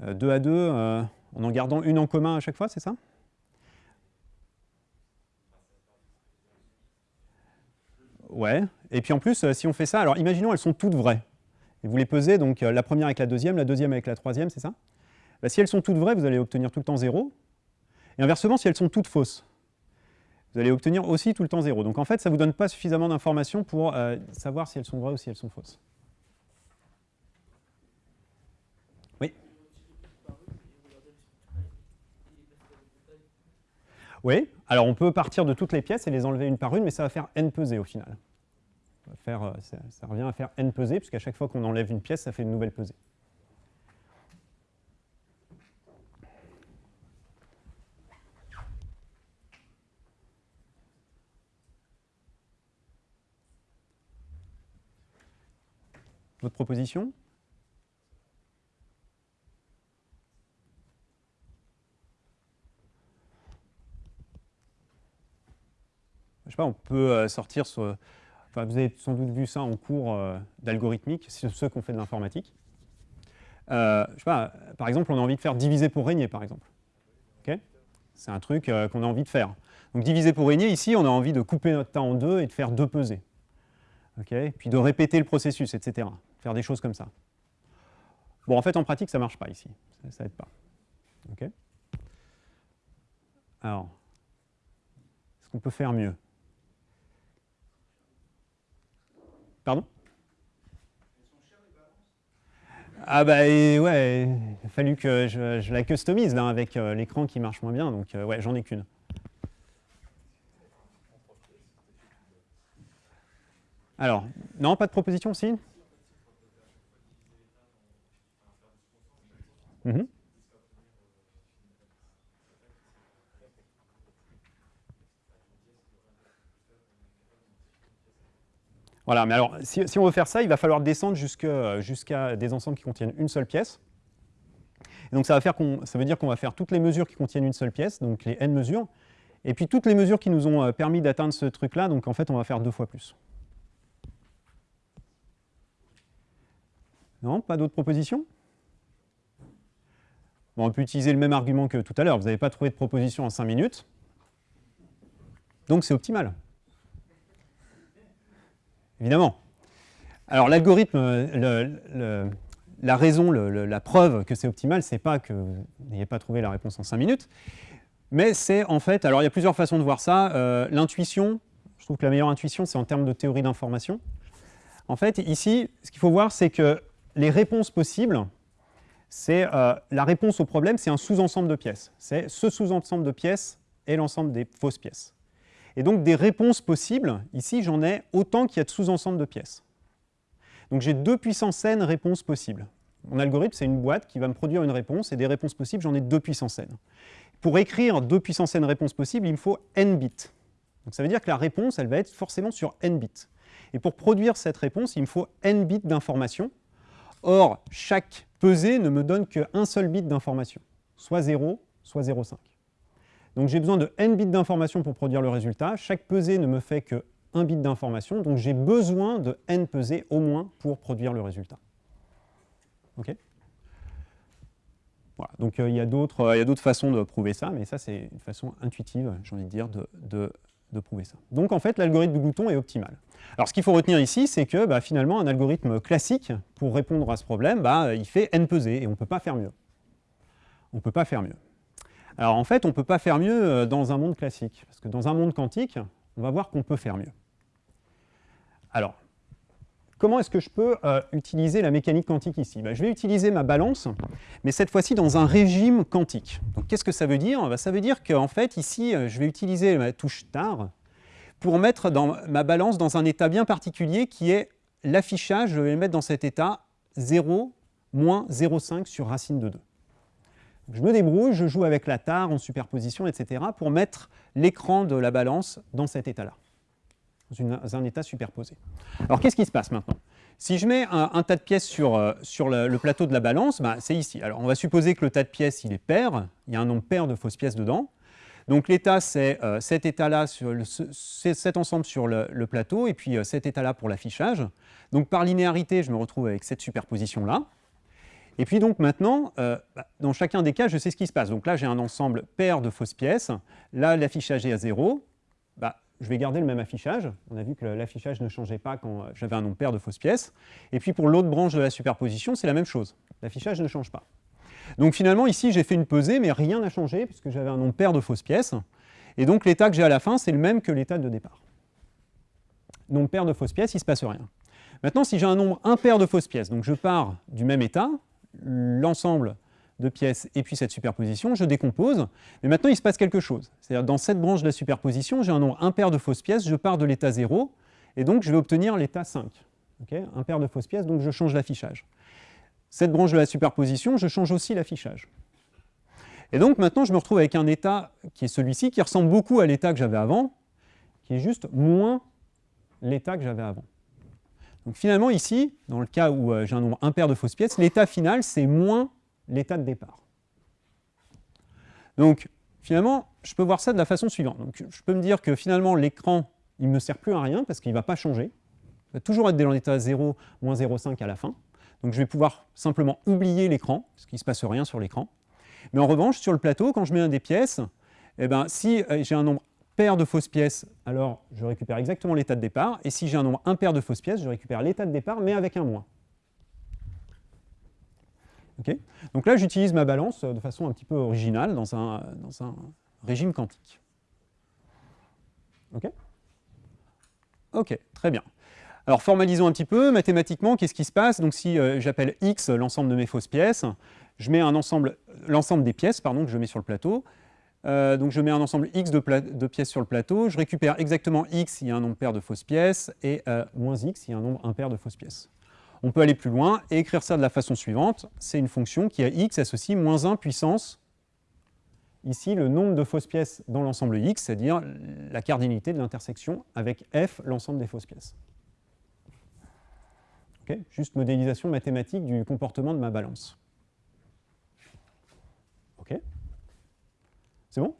2 euh, à 2 euh, en en gardant une en commun à chaque fois, c'est ça? Ouais, et puis en plus, si on fait ça, alors imaginons elles sont toutes vraies. Et vous les pesez, donc la première avec la deuxième, la deuxième avec la troisième, c'est ça? Bah, Si elles sont toutes vraies, vous allez obtenir tout le temps 0. Et inversement, si elles sont toutes fausses, vous allez obtenir aussi tout le temps 0. Donc en fait, ça ne vous donne pas suffisamment d'informations pour savoir si elles sont vraies ou si elles sont fausses. Oui, alors on peut partir de toutes les pièces et les enlever une par une, mais ça va faire n pesées au final. Euh, ça, revient à faire n pesées, puisqu'à chaque fois qu'on enlève une pièce, ça fait une nouvelle pesée. Votre proposition on peut euh, sortir sur Enfin, vous avez sans doute vu ça en cours euh, d'algorithmique, ceux qui ont fait de l'informatique. Euh, je sais pas, par exemple, on a envie de faire diviser pour régner, par exemple. C'est un truc qu'on a envie de faire. Donc diviser pour régner, ici, on a envie de couper notre tas en deux et de faire deux pesées. Puis de répéter le processus, etc. Faire des choses comme ça. Bon, en fait, en pratique, ça ne marche pas ici. Ça n'aide pas. Alors, est-ce qu'on peut faire mieux Pardon? Ah bah ouais, il a fallu que je, la customise là avec euh, l'écran qui marche moins bien, donc euh, ouais, j'en ai qu'une. Alors, non, pas de proposition, si? Mhm. Voilà, mais alors, si, on veut faire ça, il va falloir descendre jusqu'à des ensembles qui contiennent une seule pièce. Donc, ça, va faire ça veut dire qu'on va faire toutes les mesures qui contiennent une seule pièce, donc les n mesures, et puis toutes les mesures qui nous ont euh, permis d'atteindre ce truc-là, donc en fait, on va faire deux fois plus. Non Pas d'autres propositions? On peut utiliser le même argument que tout à l'heure. Vous n'avez pas trouvé de proposition en 5 minutes. Donc c'est optimal évidemment. Alors l'algorithme, la raison, la preuve que c'est optimal, c'est pas que vous n'ayez pas trouvé la réponse en 5 minutes, mais c'est en fait, alors il y a plusieurs façons de voir ça. Euh, l'intuition, je trouve que la meilleure intuition, c'est en termes de théorie d'information. En fait, ici, ce qu'il faut voir, c'est que les réponses possibles, c'est euh, la réponse au problème, c'est un sous-ensemble de pièces. C'est ce sous-ensemble de pièces et l'ensemble des fausses pièces. Et donc des réponses possibles, ici j'en ai autant qu'il y a de sous-ensembles de pièces. Donc j'ai deux puissances n réponses possibles. Mon algorithme, c'est une boîte qui va me produire une réponse, et des réponses possibles, j'en ai deux puissances n. Pour écrire deux puissances n réponses possibles, il me faut n bits. Donc ça veut dire que la réponse, elle va être forcément sur n bits. Et pour produire cette réponse, il me faut n bits d'information. Or, chaque pesée ne me donne qu'un seul bit d'information, soit 0, soit 0,5. Donc j'ai besoin de n bits d'information pour produire le résultat. Chaque pesée ne me fait que 1 bit d'information, donc j'ai besoin de n pesées au moins pour produire le résultat. OK? Voilà. Donc euh, il y a d'autres façons de prouver ça, mais ça c'est une façon intuitive, j'ai envie de dire, de, prouver ça. Donc en fait, l'algorithme de Glouton est optimal. Alors ce qu'il faut retenir ici, c'est que bah, finalement, un algorithme classique, pour répondre à ce problème, bah, il fait n pesées, et on ne peut pas faire mieux. On ne peut pas faire mieux. Alors en fait, on ne peut pas faire mieux euh, dans un monde classique, parce que dans un monde quantique, on va voir qu'on peut faire mieux. Alors, comment est-ce que je peux euh, utiliser la mécanique quantique ici? Ben, Je vais utiliser ma balance, mais cette fois-ci dans un régime quantique. Qu'est-ce que ça veut dire? Ben, Ça veut dire qu'en fait, ici, euh, je vais utiliser ma touche TAR pour mettre dans ma balance dans un état bien particulier qui est l'affichage, je vais le mettre dans cet état 0, moins 0,5 sur racine de 2 je me débrouille, je joue avec la tare en superposition, etc., pour mettre l'écran de la balance dans cet état-là, dans, un état superposé. Alors qu'est-ce qui se passe maintenant? Si je mets un, tas de pièces sur, euh, le, plateau de la balance, bah, c'est ici. Alors on va supposer que le tas de pièces, il est pair, il y a un nombre pair de fausses pièces dedans. Donc l'état, c'est euh, cet état-là, cet ensemble sur le, plateau, et puis euh, cet état-là pour l'affichage. Donc par linéarité, je me retrouve avec cette superposition-là. Et puis donc maintenant, bah, dans chacun des cas, je sais ce qui se passe. Donc là, j'ai un ensemble pair de fausses pièces. Là, l'affichage est à 0. Bah, je vais garder le même affichage. On a vu que l'affichage ne changeait pas quand j'avais un nombre pair de fausses pièces. Et puis pour l'autre branche de la superposition, c'est la même chose. L'affichage ne change pas. Donc finalement, ici, j'ai fait une pesée, mais rien n'a changé puisque j'avais un nombre pair de fausses pièces. Et donc l'état que j'ai à la fin, c'est le même que l'état de départ. Nombre pair de fausses pièces, il ne se passe rien. Maintenant, si j'ai un nombre impair de fausses pièces, donc je pars du même état, l'ensemble de pièces et puis cette superposition, je décompose, mais maintenant il se passe quelque chose. C'est-à-dire dans cette branche de la superposition, j'ai un nombre impair de fausses pièces, je pars de l'état 0, et donc je vais obtenir l'état 5. Okay impair de fausses pièces, donc je change l'affichage. Cette branche de la superposition, je change aussi l'affichage. Et donc maintenant je me retrouve avec un état qui est celui-ci, qui ressemble beaucoup à l'état que j'avais avant, qui est juste moins l'état que j'avais avant. Donc finalement ici, dans le cas où euh, j'ai un nombre impair de fausses pièces, l'état final c'est moins l'état de départ. Donc finalement, je peux voir ça de la façon suivante. Donc, je peux me dire que finalement l'écran, il ne me sert plus à rien parce qu'il ne va pas changer. va toujours être dans l'état 0, moins 0,5 à la fin. Donc je vais pouvoir simplement oublier l'écran, parce qu'il ne se passe rien sur l'écran. Mais en revanche, sur le plateau, quand je mets un des pièces, eh ben, si euh, j'ai un nombre pair de fausses pièces, alors je récupère exactement l'état de départ. Et si j'ai un nombre impair de fausses pièces, je récupère l'état de départ, mais avec un moins. Donc là, j'utilise ma balance de façon un petit peu originale dans un, régime quantique. OK Ok, très bien. Alors formalisons un petit peu, mathématiquement, qu'est-ce qui se passe? Donc si euh, j'appelle x l'ensemble de mes fausses pièces, je mets un ensemble, l'ensemble des pièces pardon, que je mets sur le plateau. Euh, donc je mets un ensemble x de, pièces sur le plateau, je récupère exactement x s'il y a un nombre pair de fausses pièces, et euh, moins x s'il y a un nombre impair de fausses pièces. On peut aller plus loin et écrire ça de la façon suivante. C'est une fonction qui a x associe moins 1 puissance, ici le nombre de fausses pièces dans l'ensemble x, c'est-à-dire la cardinalité de l'intersection avec f, l'ensemble des fausses pièces. Juste modélisation mathématique du comportement de ma balance. OK C'est bon?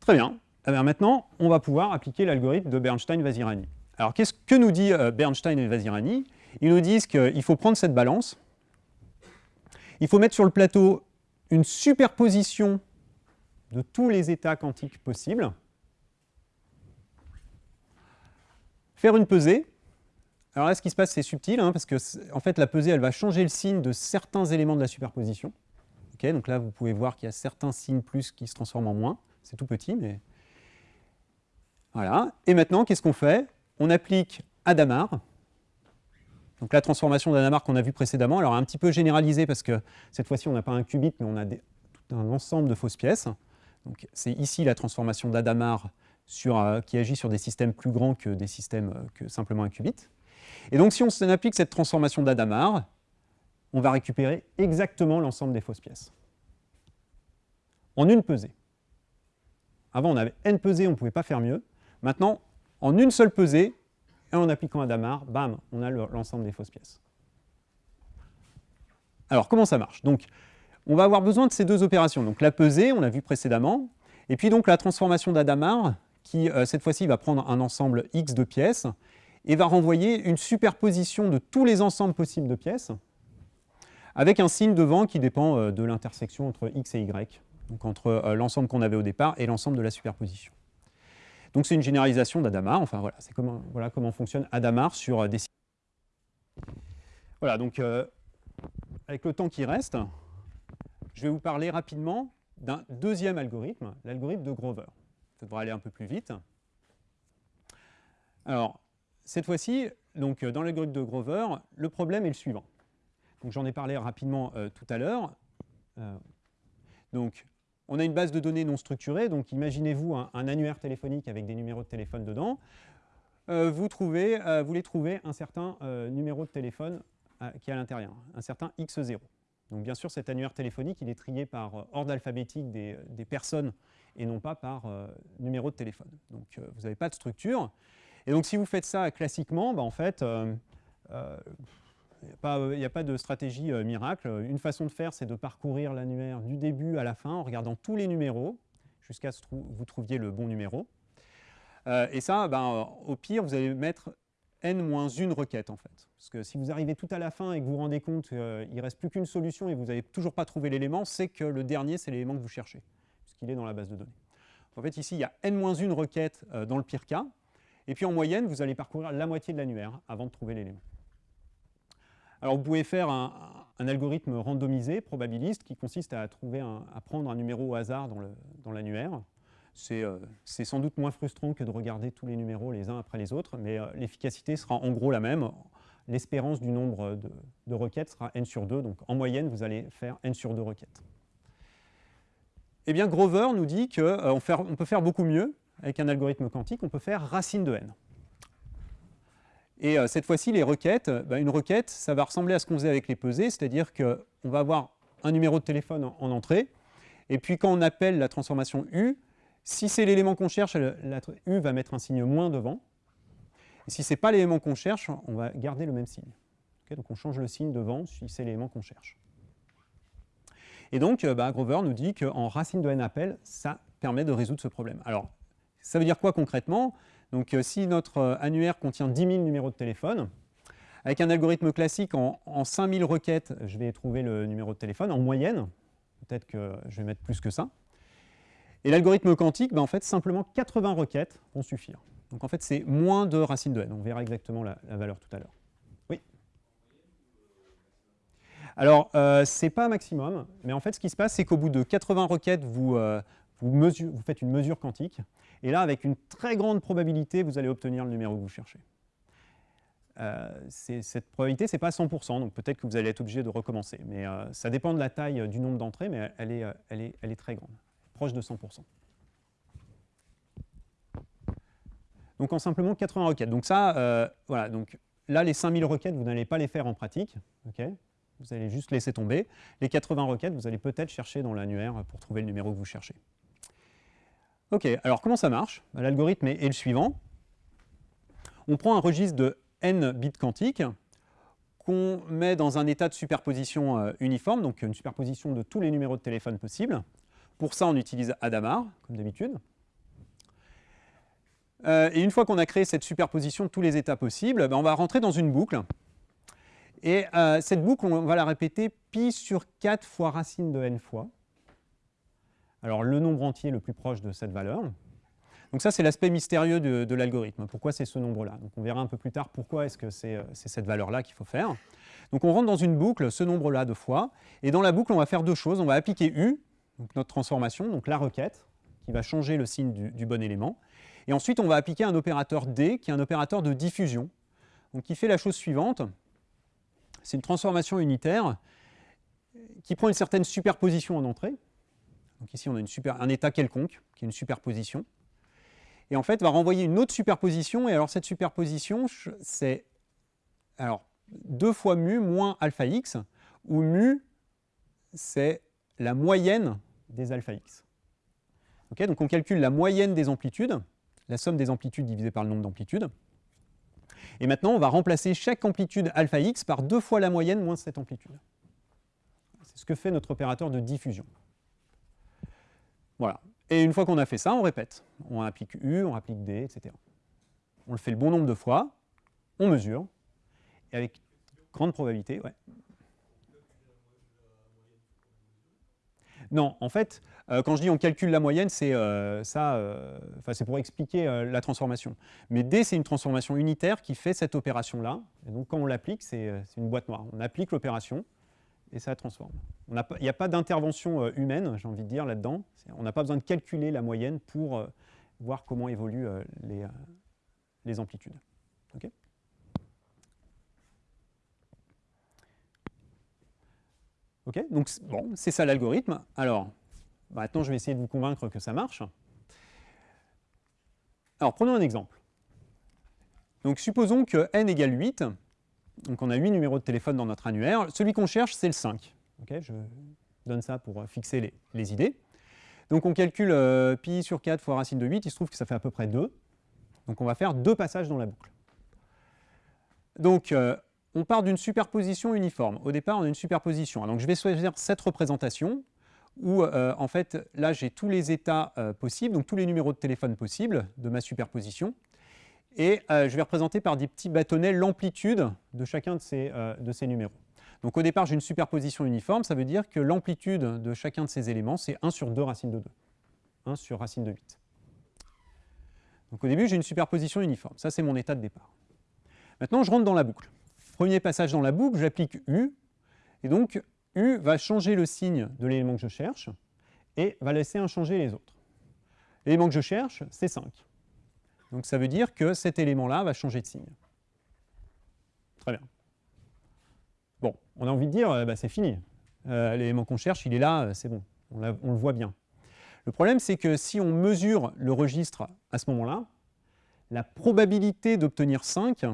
Très bien. Alors maintenant, on va pouvoir appliquer l'algorithme de Bernstein-Vazirani. Alors, qu'est-ce que nous dit euh, Bernstein et Vazirani Ils nous disent qu'il faut prendre cette balance, il faut mettre sur le plateau une superposition de tous les états quantiques possibles, faire une pesée. Alors là, ce qui se passe, c'est subtil, hein, parce que en fait, la pesée, elle va changer le signe de certains éléments de la superposition. donc là, vous pouvez voir qu'il y a certains signes plus qui se transforment en moins. C'est tout petit, mais... Voilà. Et maintenant, qu'est-ce qu'on fait? On applique Adamar, donc la transformation d'Adamar qu'on a vu précédemment, alors un petit peu généralisée parce que cette fois-ci on n'a pas un qubit mais on a tout un ensemble de fausses pièces. C'est ici la transformation d'Adamar euh, qui agit sur des systèmes plus grands que des systèmes euh, que simplement un qubit. Et donc si on applique cette transformation d'Adamar, on va récupérer exactement l'ensemble des fausses pièces. En une pesée. Avant on avait n pesées, on ne pouvait pas faire mieux. Maintenant, en une seule pesée, et en appliquant Adamar, bam, on a l'ensemble des fausses pièces. Alors, comment ça marche? Donc, on va avoir besoin de ces deux opérations. Donc, la pesée, on l'a vu précédemment, et puis donc la transformation d'Adamar, qui euh, cette fois-ci va prendre un ensemble X de pièces, et va renvoyer une superposition de tous les ensembles possibles de pièces, avec un signe devant qui dépend euh, de l'intersection entre X et Y, donc entre euh, l'ensemble qu'on avait au départ et l'ensemble de la superposition. Donc c'est une généralisation d'Adamar, enfin voilà, c'est comment, voilà comment fonctionne Adamar sur euh, des Voilà, donc euh, avec le temps qui reste, je vais vous parler rapidement d'un deuxième algorithme, l'algorithme de Grover. Ça devrait aller un peu plus vite. Alors, cette fois-ci, donc dans l'algorithme de Grover, le problème est le suivant. Donc j'en ai parlé rapidement euh, tout à l'heure. donc on a une base de données non structurée, donc imaginez-vous un, annuaire téléphonique avec des numéros de téléphone dedans. Euh, vous, trouvez, euh, voulez trouver un certain euh, numéro de téléphone qui est à l'intérieur, un certain X0. Donc bien sûr, cet annuaire téléphonique, il est trié par ordre alphabétique des, personnes et non pas par numéro de téléphone. Donc vous n'avez pas de structure. Et donc si vous faites ça classiquement, bah, en fait, il n'y a, pas de stratégie euh, miracle. Une façon de faire, c'est de parcourir l'annuaire du début à la fin en regardant tous les numéros jusqu'à ce que vous trouviez le bon numéro. Euh, et ça, ben, euh, au pire, vous allez mettre n-1 requête en fait. Parce que si vous arrivez tout à la fin et que vous vous rendez compte qu'il ne reste plus qu'une solution et que vous n'avez toujours pas trouvé l'élément, c'est que le dernier, c'est l'élément que vous cherchez, puisqu'il est dans la base de données. En fait, ici, il y a n-1 requête dans le pire cas. Et puis en moyenne, vous allez parcourir la moitié de l'annuaire avant de trouver l'élément. Alors vous pouvez faire un, algorithme randomisé, probabiliste, qui consiste à, prendre un numéro au hasard dans l'annuaire. Euh, c'est sans doute moins frustrant que de regarder tous les numéros les uns après les autres, mais euh, l'efficacité sera en gros la même. L'espérance du nombre de, requêtes sera n sur 2, donc en moyenne, vous allez faire n sur 2 requêtes. Eh bien, Grover nous dit qu'on euh, peut faire beaucoup mieux avec un algorithme quantique, on peut faire racine de n. Et euh, cette fois-ci, les requêtes, bah, une requête, ça va ressembler à ce qu'on faisait avec les pesées, c'est-à-dire qu'on va avoir un numéro de téléphone en, entrée, et puis quand on appelle la transformation U, si c'est l'élément qu'on cherche, la, U va mettre un signe moins devant, et si ce n'est pas l'élément qu'on cherche, on va garder le même signe. donc on change le signe devant si c'est l'élément qu'on cherche. Et donc, euh, bah, Grover nous dit qu'en racine de n appel, ça permet de résoudre ce problème. Alors, ça veut dire quoi concrètement? Donc euh, si notre euh, annuaire contient 10 000 numéros de téléphone, avec un algorithme classique, en, en 5000 requêtes, je vais trouver le numéro de téléphone en moyenne. Peut-être que je vais mettre plus que ça. Et l'algorithme quantique, ben, en fait, simplement 80 requêtes vont suffire. Donc en fait, c'est moins de racine de n. On verra exactement la, valeur tout à l'heure. Oui Alors, euh, ce n'est pas maximum, mais en fait, ce qui se passe, c'est qu'au bout de 80 requêtes, vous, faites une mesure quantique. Et là, avec une très grande probabilité, vous allez obtenir le numéro que vous cherchez. Euh, cette probabilité, ce n'est pas 100%, donc peut-être que vous allez être obligé de recommencer. Mais euh, ça dépend de la taille du nombre d'entrées, mais elle est, très grande, proche de 100%. Donc en simplement 80 requêtes. Donc ça, euh, voilà, donc là, les 5000 requêtes, vous n'allez pas les faire en pratique. vous allez juste laisser tomber. Les 80 requêtes, vous allez peut-être chercher dans l'annuaire pour trouver le numéro que vous cherchez. Ok, alors comment ça marche? Bah, L'algorithme est, le suivant. On prend un registre de n bits quantiques qu'on met dans un état de superposition euh, uniforme, donc une superposition de tous les numéros de téléphone possibles. Pour ça, on utilise Adamar, comme d'habitude. Euh, et une fois qu'on a créé cette superposition de tous les états possibles, ben, on va rentrer dans une boucle. Et euh, cette boucle, on va la répéter pi sur 4 fois racine de n fois. Alors le nombre entier le plus proche de cette valeur. Donc ça, c'est l'aspect mystérieux de, l'algorithme. Pourquoi c'est ce nombre-là? Donc on verra un peu plus tard pourquoi est-ce que c'est cette valeur-là qu'il faut faire. Donc on rentre dans une boucle, ce nombre-là de fois, et dans la boucle, on va faire deux choses. On va appliquer U, notre transformation, donc la requête, qui va changer le signe du, bon élément. Et ensuite, on va appliquer un opérateur D, qui est un opérateur de diffusion, donc qui fait la chose suivante. C'est une transformation unitaire qui prend une certaine superposition en entrée. Donc ici, on a un état quelconque, qui est une superposition et en fait va renvoyer une autre superposition, et alors cette superposition, c'est alors 2 fois mu moins alpha x, où mu, c'est la moyenne des alpha x. donc on calcule la moyenne des amplitudes, la somme des amplitudes divisée par le nombre d'amplitudes, et maintenant on va remplacer chaque amplitude alpha x par 2 fois la moyenne moins cette amplitude. C'est ce que fait notre opérateur de diffusion. Voilà. Et une fois qu'on a fait ça, on répète. On applique U, on applique D, etc. On le fait le bon nombre de fois, on mesure, et avec grande probabilité, ouais. Non, en fait, euh, quand je dis on calcule la moyenne, c'est euh, ça, euh, c'est pour expliquer la transformation. Mais D, c'est une transformation unitaire qui fait cette opération-là. Et donc, quand on l'applique, c'est une boîte noire. On applique l'opération, et ça transforme. Il n'y a pas d'intervention euh, humaine, j'ai envie de dire, là-dedans. On n'a pas besoin de calculer la moyenne pour euh, voir comment évoluent euh, les, amplitudes. Ok, donc bon, c'est ça l'algorithme. Alors, maintenant je vais essayer de vous convaincre que ça marche. Alors, prenons un exemple. Donc, supposons que n égale 8, donc on a 8 numéros de téléphone dans notre annuaire. Celui qu'on cherche, c'est le 5. je donne ça pour fixer les, idées. Donc on calcule euh, pi sur 4 fois racine de 8, il se trouve que ça fait à peu près 2. Donc on va faire deux passages dans la boucle. Donc euh, on part d'une superposition uniforme. Au départ, on a une superposition. Donc je vais choisir cette représentation où euh, en fait là j'ai tous les états possibles, donc tous les numéros de téléphone possibles de ma superposition et euh, je vais représenter par des petits bâtonnets l'amplitude de chacun de ces, euh, de ces numéros. Donc au départ, j'ai une superposition uniforme, ça veut dire que l'amplitude de chacun de ces éléments, c'est 1 sur 2 racine de 2, 1 sur racine de 8. Donc au début, j'ai une superposition uniforme, ça c'est mon état de départ. Maintenant, je rentre dans la boucle. Premier passage dans la boucle, j'applique U, et donc U va changer le signe de l'élément que je cherche, et va laisser inchanger les autres. L'élément que je cherche, c'est 5. Donc ça veut dire que cet élément-là va changer de signe. Très bien. Bon, on a envie de dire, euh, bah, c'est fini. Euh, l'élément qu'on cherche, il est là, euh, c'est bon, on, le voit bien. Le problème, c'est que si on mesure le registre à ce moment-là, la probabilité d'obtenir 5,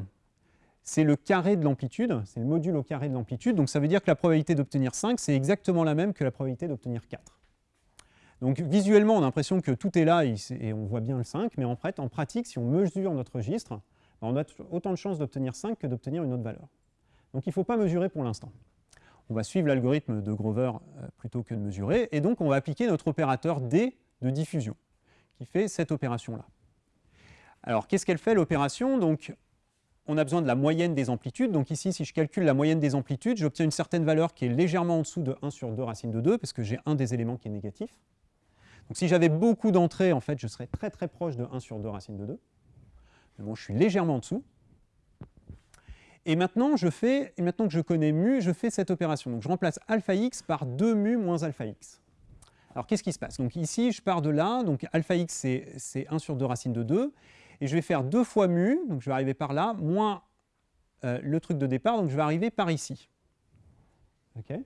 c'est le carré de l'amplitude, c'est le module au carré de l'amplitude, donc ça veut dire que la probabilité d'obtenir 5, c'est exactement la même que la probabilité d'obtenir 4. Donc visuellement, on a l'impression que tout est là et on voit bien le 5, mais en fait, en pratique, si on mesure notre registre, ben, on a autant de chances d'obtenir 5 que d'obtenir une autre valeur. Donc il ne faut pas mesurer pour l'instant. On va suivre l'algorithme de Grover euh, plutôt que de mesurer, et donc on va appliquer notre opérateur D de diffusion, qui fait cette opération-là. Alors, qu'est-ce qu'elle fait l'opération? Donc, on a besoin de la moyenne des amplitudes. Donc ici, si je calcule la moyenne des amplitudes, j'obtiens une certaine valeur qui est légèrement en dessous de 1 sur 2 racine de 2, parce que j'ai un des éléments qui est négatif. Donc si j'avais beaucoup d'entrées, en fait, je serais très très proche de 1 sur 2 racine de 2. Mais bon, je suis légèrement en dessous. Et maintenant, je fais, et maintenant que je connais mu, je fais cette opération. Donc je remplace alpha x par 2 mu moins alpha x. Alors qu'est-ce qui se passe? Donc ici, je pars de là, donc alpha x c'est 1 sur 2 racine de 2, et je vais faire 2 fois mu, donc je vais arriver par là, moins euh, le truc de départ, donc je vais arriver par ici. Ok?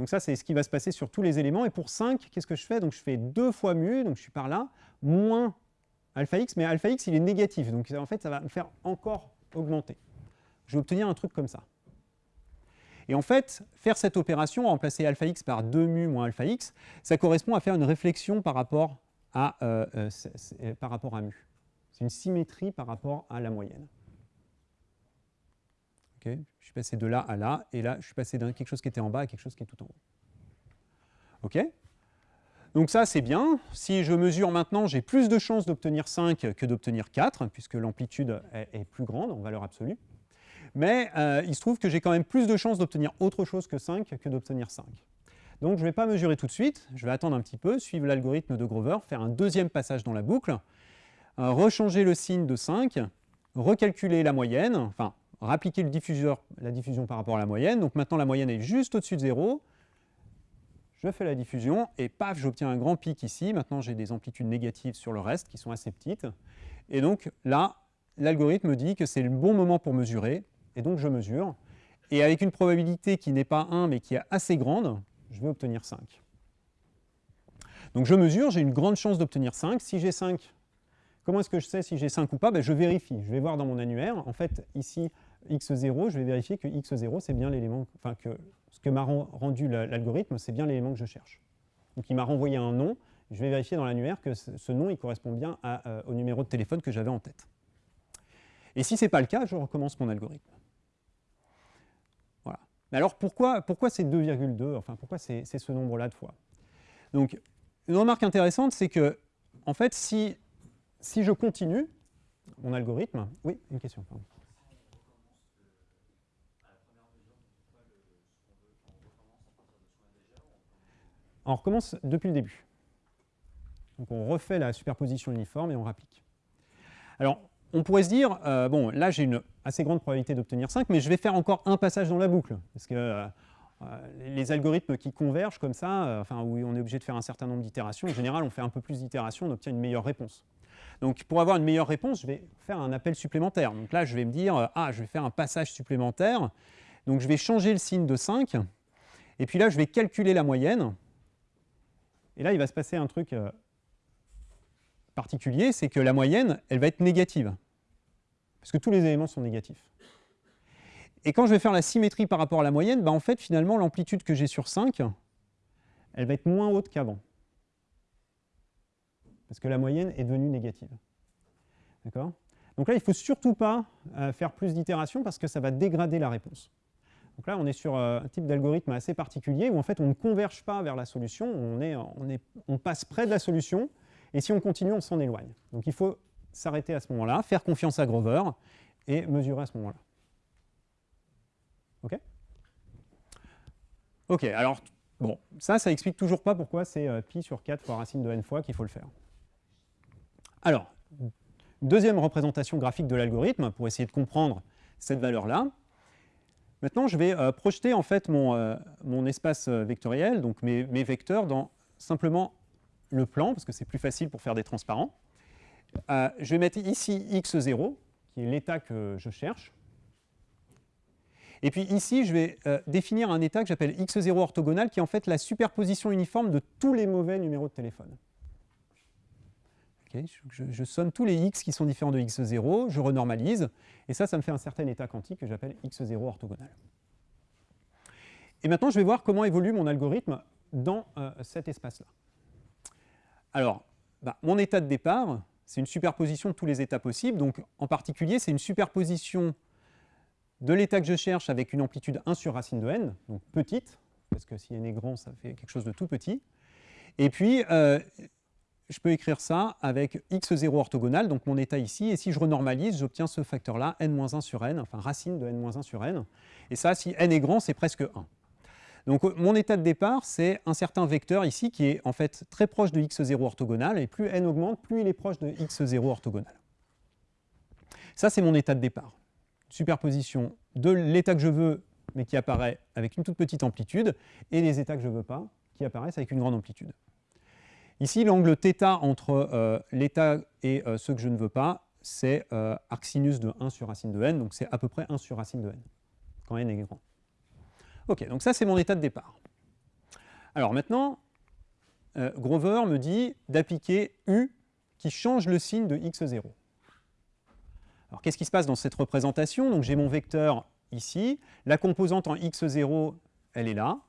Donc ça, c'est ce qui va se passer sur tous les éléments. Et pour 5, qu'est-ce que je fais? Donc je fais 2 fois mu, donc je suis par là, moins alpha x, mais alpha x, il est négatif. Donc en fait, ça va me faire encore augmenter. Je vais obtenir un truc comme ça. Et en fait, faire cette opération, remplacer alpha x par 2 mu moins alpha x, ça correspond à faire une réflexion par rapport à, euh, euh, par rapport à mu. C'est une symétrie par rapport à la moyenne. Je suis passé de là à là, et là, je suis passé d'un quelque chose qui était en bas à quelque chose qui est tout en haut. OK? Donc ça, c'est bien. Si je mesure maintenant, j'ai plus de chances d'obtenir 5 que d'obtenir 4, puisque l'amplitude est, plus grande en valeur absolue. Mais euh, il se trouve que j'ai quand même plus de chances d'obtenir autre chose que 5 que d'obtenir 5. Donc je ne vais pas mesurer tout de suite, je vais attendre un petit peu, suivre l'algorithme de Grover, faire un deuxième passage dans la boucle, euh, rechanger le signe de 5, recalculer la moyenne, enfin, rappliquer la diffusion par rapport à la moyenne. Donc maintenant, la moyenne est juste au-dessus de 0. Je fais la diffusion et paf, j'obtiens un grand pic ici. Maintenant, j'ai des amplitudes négatives sur le reste qui sont assez petites. Et donc là, l'algorithme me dit que c'est le bon moment pour mesurer. Et donc, je mesure. Et avec une probabilité qui n'est pas 1, mais qui est assez grande, je vais obtenir 5. Donc je mesure, j'ai une grande chance d'obtenir 5. Si j'ai 5, comment est-ce que je sais si j'ai 5 ou pas? Ben, Je vérifie. Je vais voir dans mon annuaire. En fait, ici, x0, je vais vérifier que x0, c'est bien l'élément, enfin que ce que m'a rendu l'algorithme, c'est bien l'élément que je cherche. Donc il m'a renvoyé un nom. Je vais vérifier dans l'annuaire que ce nom il correspond bien euh, au numéro de téléphone que j'avais en tête. Et si ce n'est pas le cas, je recommence mon algorithme. Voilà. Mais alors pourquoi, pourquoi c'est 2,2 Enfin, pourquoi c'est ce nombre-là de fois? Donc, une remarque intéressante, c'est que, en fait, si, si je continue mon algorithme... Oui, une question. On recommence depuis le début. Donc on refait la superposition uniforme et on rapplique. Alors, on pourrait se dire, euh, bon, là j'ai une assez grande probabilité d'obtenir 5, mais je vais faire encore un passage dans la boucle. Parce que euh, euh, les algorithmes qui convergent comme ça, enfin, où on est obligé de faire un certain nombre d'itérations, en général on fait un peu plus d'itérations, on obtient une meilleure réponse. Donc pour avoir une meilleure réponse, je vais faire un appel supplémentaire. Donc là je vais me dire, ah, je vais faire un passage supplémentaire, donc je vais changer le signe de 5, et puis là je vais calculer la moyenne, et là il va se passer un truc particulier, c'est que la moyenne, elle va être négative, parce que tous les éléments sont négatifs. Et quand je vais faire la symétrie par rapport à la moyenne, bah en fait, finalement, l'amplitude que j'ai sur 5, elle va être moins haute qu'avant. Parce que la moyenne est devenue négative. D'accord? Donc là, il ne faut surtout pas euh, faire plus d'itérations parce que ça va dégrader la réponse. Donc là, on est sur euh, un type d'algorithme assez particulier où en fait, on ne converge pas vers la solution, on, passe près de la solution, et si on continue, on s'en éloigne. Donc il faut s'arrêter à ce moment-là, faire confiance à Grover et mesurer à ce moment-là. OK? OK, alors, bon, ça, ça explique toujours pas pourquoi c'est euh, pi sur 4 fois racine de n fois qu'il faut le faire. Alors, deuxième représentation graphique de l'algorithme pour essayer de comprendre cette valeur-là. Maintenant, je vais euh, projeter en fait mon, euh, espace vectoriel, donc mes, vecteurs, dans simplement le plan, parce que c'est plus facile pour faire des transparents. Euh, je vais mettre ici x0, qui est l'état que je cherche. Et puis ici, je vais euh, définir un état que j'appelle x0 orthogonal, qui est en fait la superposition uniforme de tous les mauvais numéros de téléphone. Je, somme tous les x qui sont différents de x0, je renormalise, et ça, ça me fait un certain état quantique que j'appelle x0 orthogonal. Et maintenant, je vais voir comment évolue mon algorithme dans euh, cet espace-là. Alors, bah, mon état de départ, c'est une superposition de tous les états possibles. Donc, en particulier, c'est une superposition de l'état que je cherche avec une amplitude 1 sur racine de n, donc petite, parce que si n est grand, ça fait quelque chose de tout petit. Et puis, euh, je peux écrire ça avec x0 orthogonal, donc mon état ici, et si je renormalise, j'obtiens ce facteur-là, n-1 sur n, enfin racine de n-1 sur n. Et ça, si n est grand, c'est presque 1. Donc mon état de départ, c'est un certain vecteur ici qui est en fait très proche de x0 orthogonal, et plus n augmente, plus il est proche de x0 orthogonal. Ça, c'est mon état de départ. Superposition de l'état que je veux, mais qui apparaît avec une toute petite amplitude, et les états que je ne veux pas, qui apparaissent avec une grande amplitude. Ici, l'angle θ entre euh, l'état et euh, ce que je ne veux pas, c'est euh, arcsinus de 1 sur racine de n, donc c'est à peu près 1 sur racine de n, quand n est grand. Ok, donc ça c'est mon état de départ. Alors maintenant, Grover me dit d'appliquer U qui change le signe de x0. Alors qu'est-ce qui se passe dans cette représentation? Donc j'ai mon vecteur ici, la composante en x0, elle est là,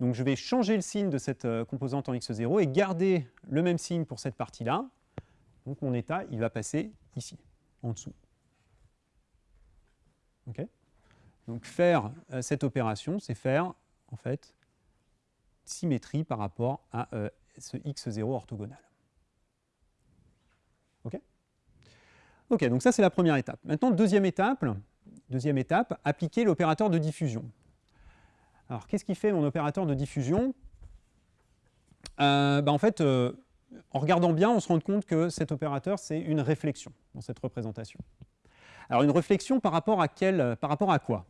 donc je vais changer le signe de cette euh, composante en x0 et garder le même signe pour cette partie-là. Donc mon état, il va passer ici, en dessous. Donc faire euh, cette opération, c'est faire en fait symétrie par rapport à euh, ce x0 orthogonal. OK Ok, donc ça c'est la première étape. Maintenant, deuxième étape, deuxième étape, appliquer l'opérateur de diffusion. Alors, qu'est-ce qui fait mon opérateur de diffusion? Euh, bah, En fait, euh, en regardant bien, on se rend compte que cet opérateur, c'est une réflexion dans cette représentation. Alors, une réflexion par rapport à, par rapport à quoi?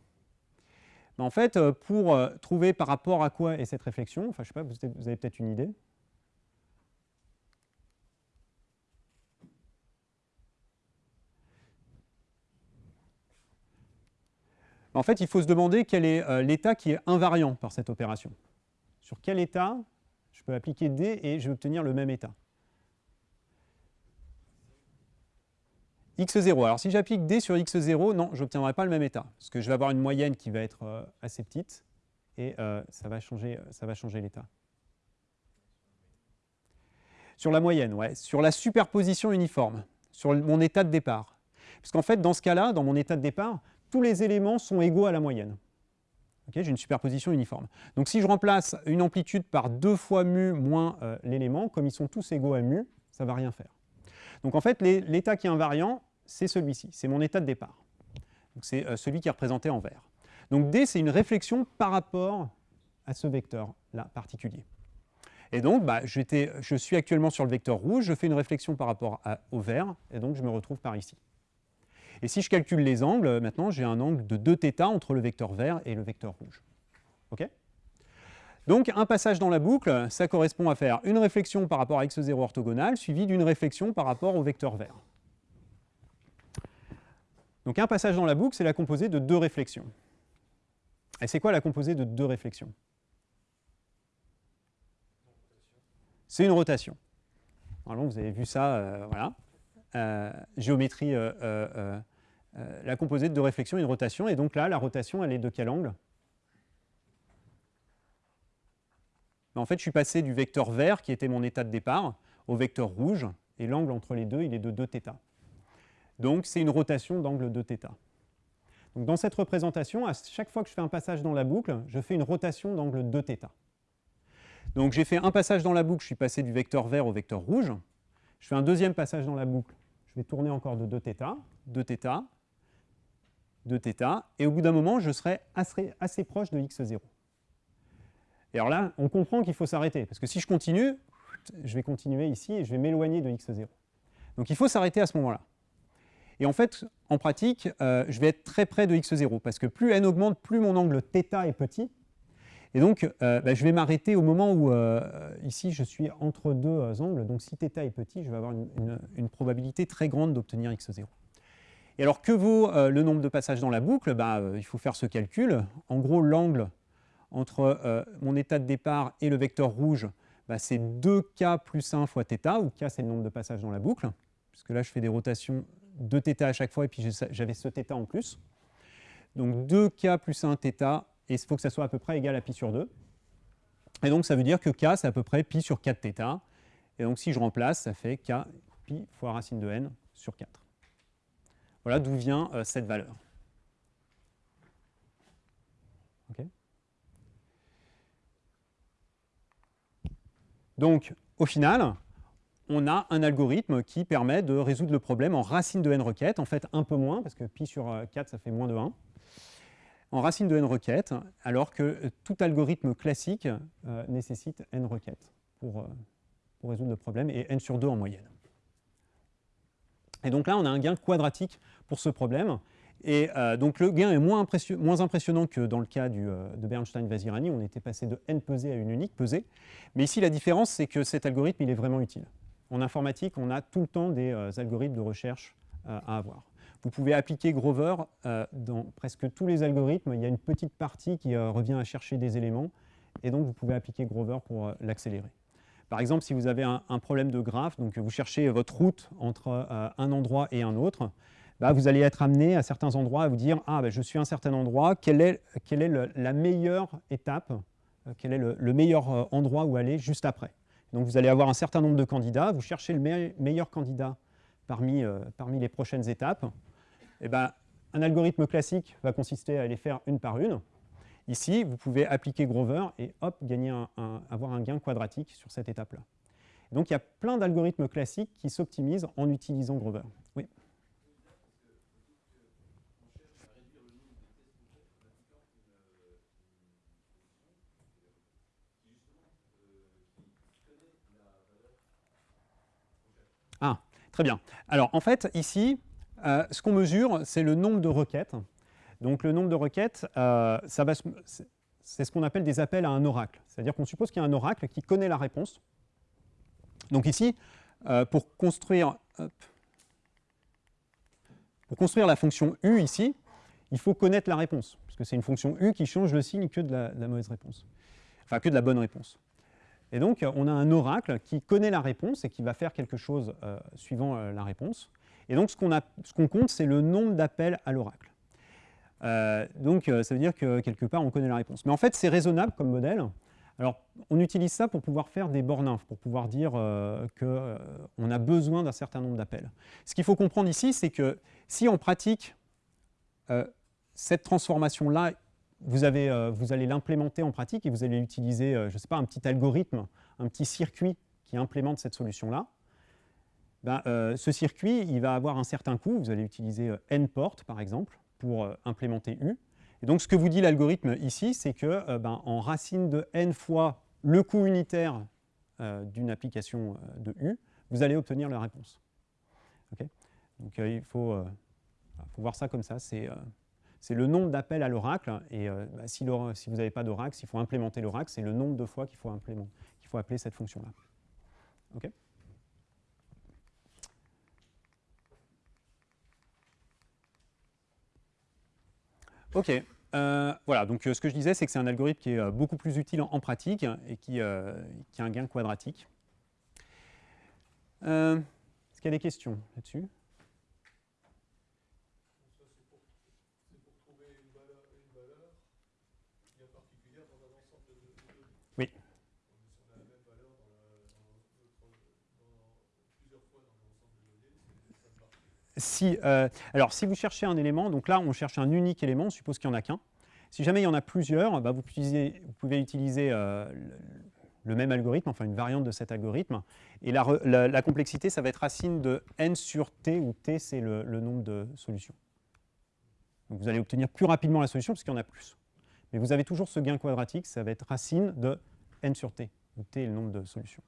Bah, En fait, euh, pour trouver par rapport à quoi est cette réflexion, enfin, je sais pas, vous avez peut-être une idée? En fait, il faut se demander quel est euh, l'état qui est invariant par cette opération. Sur quel état je peux appliquer D et je vais obtenir le même état x0. Alors si j'applique D sur x0, non, je n'obtiendrai pas le même état, parce que je vais avoir une moyenne qui va être euh, assez petite, et euh, ça va changer, l'état. Sur la moyenne, ouais. Sur la superposition uniforme, sur mon état de départ. Parce qu'en fait, dans ce cas-là, dans mon état de départ, tous les éléments sont égaux à la moyenne. J'ai une superposition uniforme. Donc si je remplace une amplitude par 2 fois mu moins euh, l'élément, comme ils sont tous égaux à mu, ça ne va rien faire. Donc en fait, l'état qui est invariant, c'est celui-ci, c'est mon état de départ. C'est euh, celui qui est représenté en vert. Donc D, c'est une réflexion par rapport à ce vecteur-là particulier. Et donc, bah, je suis actuellement sur le vecteur rouge, je fais une réflexion par rapport au vert, et donc je me retrouve par ici. Et si je calcule les angles, maintenant j'ai un angle de 2θ entre le vecteur vert et le vecteur rouge. Donc un passage dans la boucle, ça correspond à faire une réflexion par rapport à x0 orthogonal, suivie d'une réflexion par rapport au vecteur vert. Donc un passage dans la boucle, c'est la composée de deux réflexions. Et c'est quoi la composée de deux réflexions? C'est une rotation. Normalement, vous avez vu ça, euh, voilà. Euh, géométrie euh, euh, la composée de réflexion et une rotation. Et donc là, la rotation, elle est de quel angle En fait, je suis passé du vecteur vert, qui était mon état de départ, au vecteur rouge, et l'angle entre les deux, il est de 2θ. Donc c'est une rotation d'angle de θ. Donc dans cette représentation, à chaque fois que je fais un passage dans la boucle, je fais une rotation d'angle 2θ. Donc j'ai fait un passage dans la boucle, je suis passé du vecteur vert au vecteur rouge. Je fais un deuxième passage dans la boucle, je vais tourner encore de 2θ, 2θ, de θ, et au bout d'un moment, je serai assez, proche de x0. Et alors là, on comprend qu'il faut s'arrêter, parce que si je continue, je vais continuer ici et je vais m'éloigner de x0. Donc il faut s'arrêter à ce moment-là. Et en fait, en pratique, euh, je vais être très près de x0, parce que plus n augmente, plus mon angle θ est petit. Et donc, euh, bah, je vais m'arrêter au moment où, euh, ici, je suis entre deux angles. Donc si θ est petit, je vais avoir une probabilité très grande d'obtenir x0. Et alors, que vaut euh, le nombre de passages dans la boucle bah, euh, Il faut faire ce calcul. En gros, l'angle entre euh, mon état de départ et le vecteur rouge, bah, c'est 2k plus 1 fois θ, où k c'est le nombre de passages dans la boucle, puisque là je fais des rotations de θ à chaque fois, et puis j'avais ce θ en plus. Donc 2k plus 1 θ, et il faut que ça soit à peu près égal à pi sur 2. Et donc ça veut dire que k c'est à peu près pi sur 4 θ, et donc si je remplace, ça fait k pi fois racine de n sur 4. Voilà d'où vient euh, cette valeur. Donc, au final, on a un algorithme qui permet de résoudre le problème en racine de n requêtes, en fait un peu moins, parce que pi sur 4, ça fait moins de 1, en racine de n requêtes, alors que tout algorithme classique nécessite n requêtes pour, pour résoudre le problème, et n sur 2 en moyenne. Et donc là, on a un gain quadratique pour ce problème. Et euh, donc le gain est moins, impressionnant que dans le cas euh, de Bernstein-Vazirani, on était passé de n pesée à une unique pesée. Mais ici, la différence, c'est que cet algorithme, il est vraiment utile. En informatique, on a tout le temps des euh, algorithmes de recherche à avoir. Vous pouvez appliquer Grover dans presque tous les algorithmes. Il y a une petite partie qui revient à chercher des éléments, et donc vous pouvez appliquer Grover pour l'accélérer. Par exemple, si vous avez un, problème de graphe, donc vous cherchez votre route entre un endroit et un autre, bah, vous allez être amené à certains endroits à vous dire « Ah, bah, je suis à un certain endroit, quelle est, la meilleure étape, euh, quel est le, meilleur euh, endroit où aller juste après ?» Donc vous allez avoir un certain nombre de candidats, vous cherchez le meilleur candidat parmi, euh, les prochaines étapes. Et ben, un algorithme classique va consister à les faire une par une. Ici, vous pouvez appliquer Grover et hop, gagner avoir un gain quadratique sur cette étape-là. Donc il y a plein d'algorithmes classiques qui s'optimisent en utilisant Grover. Oui. Ah, très bien. Alors, en fait, ici, euh, ce qu'on mesure, c'est le nombre de requêtes. Donc, le nombre de requêtes, euh, c'est ce qu'on appelle des appels à un oracle. C'est-à-dire qu'on suppose qu'il y a un oracle qui connaît la réponse. Donc ici, euh, pour, construire, la fonction u ici, il faut connaître la réponse, parce que c'est une fonction u qui change le signe que de la, mauvaise réponse. Enfin, que de la bonne réponse. Et donc, on a un oracle qui connaît la réponse et qui va faire quelque chose euh, suivant la réponse. Et donc, ce qu'on compte, c'est le nombre d'appels à l'oracle. Euh, donc, ça veut dire que quelque part, on connaît la réponse. Mais en fait, c'est raisonnable comme modèle. Alors, on utilise ça pour pouvoir faire des bornes pour pouvoir dire qu'on a besoin d'un certain nombre d'appels. Ce qu'il faut comprendre ici, c'est que si on pratique cette transformation-là vous, avez, euh, vous allez l'implémenter en pratique et vous allez utiliser, euh, je ne sais pas, un petit algorithme, un petit circuit qui implémente cette solution-là. Ben, euh, ce circuit, il va avoir un certain coût. Vous allez utiliser n-port, par exemple, pour implémenter U. Et donc, ce que vous dit l'algorithme ici, c'est que ben, en racine de n fois le coût unitaire d'une application de U, vous allez obtenir la réponse. donc, il faut, faut, voir ça comme ça. C'est le nombre d'appels à l'oracle. Et euh, bah, si, vous n'avez pas d'oracle, s'il faut implémenter l'oracle, c'est le nombre de fois qu'il faut, faut, appeler cette fonction-là. OK? OK. Euh, voilà, donc euh, ce que je disais, c'est que c'est un algorithme qui est beaucoup plus utile en, pratique et qui, a un gain quadratique. Est-ce qu'il y a des questions là-dessus? Si, euh, alors, si vous cherchez un élément, donc là, on cherche un unique élément, on suppose qu'il n'y en a qu'un. Si jamais il y en a plusieurs, bah, vous, pouvez utiliser euh, le même algorithme, enfin une variante de cet algorithme. Et la, complexité, ça va être racine de n sur t, où t, c'est le, nombre de solutions. Vous allez obtenir plus rapidement la solution, parce qu'il y en a plus. Mais vous avez toujours ce gain quadratique, ça va être racine de n sur t, où t est le nombre de solutions.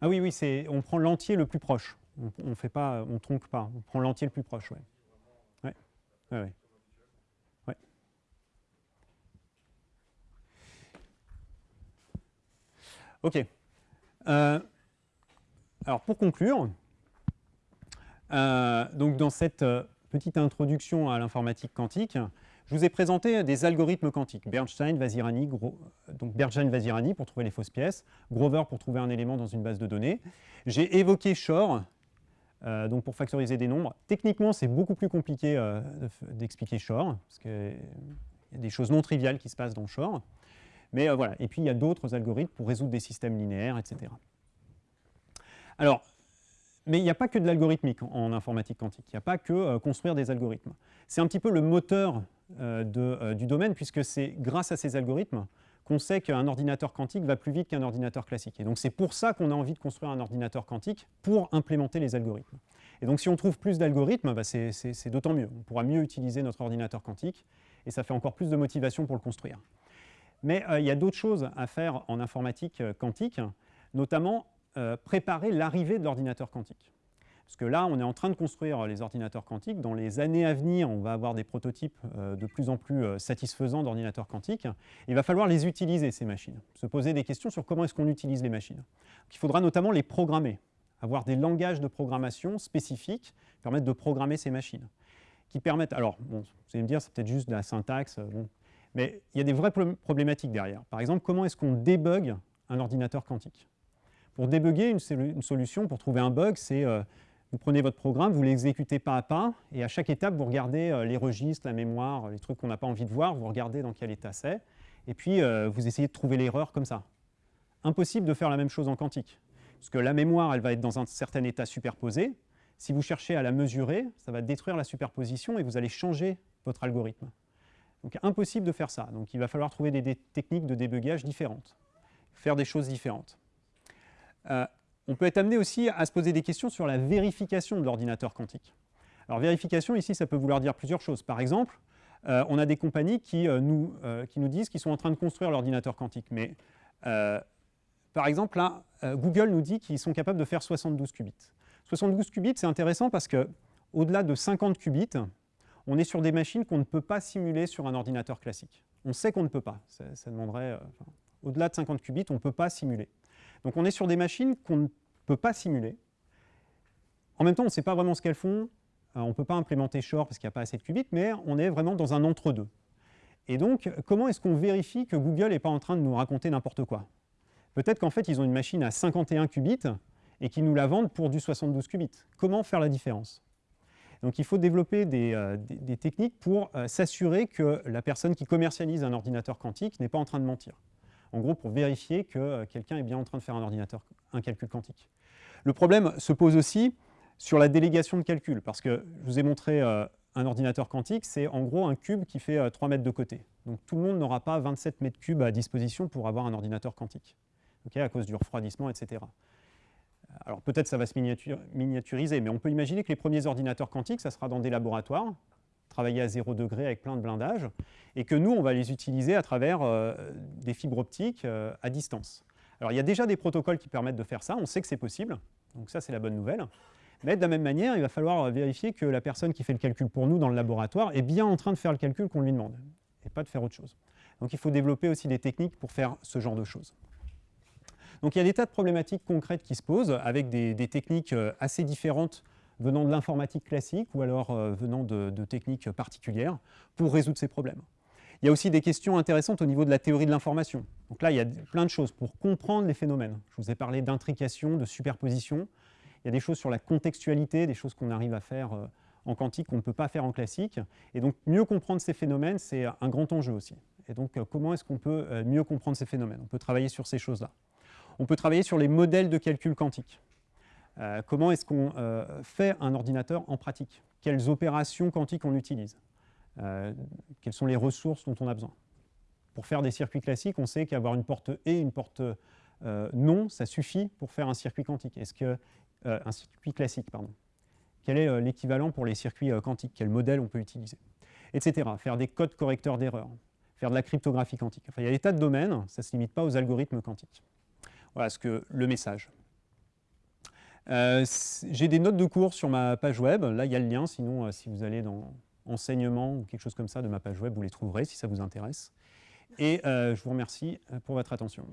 Ah oui, oui, on prend l'entier le plus proche. On ne fait pas, on tronque pas. On prend l'entier le plus proche, ouais. Ouais, ouais, ouais. Ok. Euh, alors pour conclure, euh, donc dans cette euh, petite introduction à l'informatique quantique, je vous ai présenté des algorithmes quantiques, Bernstein, Vasirani, donc Bernstein, Vasirani pour trouver les fausses pièces, Grover pour trouver un élément dans une base de données. J'ai évoqué Shor, donc pour factoriser des nombres. Techniquement, c'est beaucoup plus compliqué d'expliquer Shor, parce qu'il y a des choses non triviales qui se passent dans Shor. Mais voilà, et puis il y a d'autres algorithmes pour résoudre des systèmes linéaires, etc. Alors, mais il n'y a pas que de l'algorithmique en, informatique quantique, il n'y a pas que construire des algorithmes. C'est un petit peu le moteur de, du domaine, puisque c'est grâce à ces algorithmes qu'on sait qu'un ordinateur quantique va plus vite qu'un ordinateur classique. Et donc c'est pour ça qu'on a envie de construire un ordinateur quantique, pour implémenter les algorithmes. Et donc si on trouve plus d'algorithmes, bah, c'est d'autant mieux. On pourra mieux utiliser notre ordinateur quantique, et ça fait encore plus de motivation pour le construire. Mais euh, il y a d'autres choses à faire en informatique euh, quantique, notamment euh, préparer l'arrivée de l'ordinateur quantique. Parce que là, on est en train de construire les ordinateurs quantiques. Dans les années à venir, on va avoir des prototypes euh, de plus en plus euh, satisfaisants d'ordinateurs quantiques. Il va falloir les utiliser, ces machines. Se poser des questions sur comment est-ce qu'on utilise les machines. il faudra notamment les programmer, avoir des langages de programmation spécifiques qui permettent de programmer ces machines. Qui permettent, alors, bon, vous allez me dire, c'est peut-être juste de la syntaxe, euh, mais il y a des vraies problématiques derrière. Par exemple, comment est-ce qu'on débug un ordinateur quantique? Pour débugger une, solution, pour trouver un bug, c'est vous prenez votre programme, vous l'exécutez pas à pas, et à chaque étape, vous regardez euh, les registres, la mémoire, les trucs qu'on n'a pas envie de voir, vous regardez dans quel état c'est, et puis euh, vous essayez de trouver l'erreur comme ça. Impossible de faire la même chose en quantique, parce que la mémoire, elle va être dans un certain état superposé. Si vous cherchez à la mesurer, ça va détruire la superposition et vous allez changer votre algorithme. Donc impossible de faire ça. Donc il va falloir trouver des, techniques de débugage différentes, faire des choses différentes. Euh, on peut être amené aussi à se poser des questions sur la vérification de l'ordinateur quantique. Alors vérification, ici, ça peut vouloir dire plusieurs choses. Par exemple, euh, on a des compagnies qui, euh, nous, euh, qui disent qu'ils sont en train de construire l'ordinateur quantique. Mais par exemple, là, Google nous dit qu'ils sont capables de faire 72 qubits. 72 qubits, c'est intéressant parce que au-delà de 50 qubits, on est sur des machines qu'on ne peut pas simuler sur un ordinateur classique. On sait qu'on ne peut pas. Ça, demanderait, au-delà de 50 qubits, on ne peut pas simuler. Donc on est sur des machines qu'on ne peut pas simuler. En même temps, on ne sait pas vraiment ce qu'elles font. Euh, on ne peut pas implémenter Shor parce qu'il n'y a pas assez de qubits, mais on est vraiment dans un entre-deux. Et donc, comment est-ce qu'on vérifie que Google n'est pas en train de nous raconter n'importe quoi? Peut-être qu'en fait, ils ont une machine à 51 qubits et qu'ils nous la vendent pour du 72 qubits. Comment faire la différence? Donc il faut développer des, euh, techniques pour euh, s'assurer que la personne qui commercialise un ordinateur quantique n'est pas en train de mentir en gros pour vérifier que euh, quelqu'un est bien en train de faire un ordinateur, un calcul quantique. Le problème se pose aussi sur la délégation de calcul, parce que je vous ai montré euh, un ordinateur quantique, c'est en gros un cube qui fait 3 euh, mètres de côté. Donc tout le monde n'aura pas 27 mètres cubes à disposition pour avoir un ordinateur quantique, à cause du refroidissement, etc. Alors peut-être ça va se miniaturiser, mais on peut imaginer que les premiers ordinateurs quantiques, ça sera dans des laboratoires, travailler à zéro degré avec plein de blindages, et que nous, on va les utiliser à travers euh, des fibres optiques euh, à distance. Alors il y a déjà des protocoles qui permettent de faire ça, on sait que c'est possible, donc ça c'est la bonne nouvelle. Mais de la même manière, il va falloir vérifier que la personne qui fait le calcul pour nous dans le laboratoire est bien en train de faire le calcul qu'on lui demande, et pas de faire autre chose. Donc il faut développer aussi des techniques pour faire ce genre de choses. Donc il y a des tas de problématiques concrètes qui se posent, avec des, techniques euh, assez différentes venant de l'informatique classique ou alors euh, venant de, techniques particulières pour résoudre ces problèmes. Il y a aussi des questions intéressantes au niveau de la théorie de l'information. Donc là, il y a plein de choses pour comprendre les phénomènes. Je vous ai parlé d'intrication, de superposition. Il y a des choses sur la contextualité, des choses qu'on arrive à faire euh, en quantique qu'on ne peut pas faire en classique. Et donc, mieux comprendre ces phénomènes, c'est un grand enjeu aussi. Et donc, euh, comment est-ce qu'on peut mieux comprendre ces phénomènes? On peut travailler sur ces choses-là. On peut travailler sur les modèles de calcul quantique. Euh, comment est-ce qu'on euh, fait un ordinateur en pratique? Quelles opérations quantiques on utilise? Euh, Quelles sont les ressources dont on a besoin? Pour faire des circuits classiques, on sait qu'avoir une porte E et une porte non, ça suffit pour faire un circuit quantique. Est-ce que un circuit classique, pardon. Quel est l'équivalent pour les circuits quantiques? Quel modèle on peut utiliser? Etc. Faire des codes correcteurs d'erreurs, faire de la cryptographie quantique. Il y a des tas de domaines, ça ne se limite pas aux algorithmes quantiques. Voilà ce que le message. Euh, j'ai des notes de cours sur ma page web. Là, il y a le lien. Sinon, euh, si vous allez dans enseignement ou quelque chose comme ça de ma page web, vous les trouverez si ça vous intéresse. Et euh, je vous remercie pour votre attention.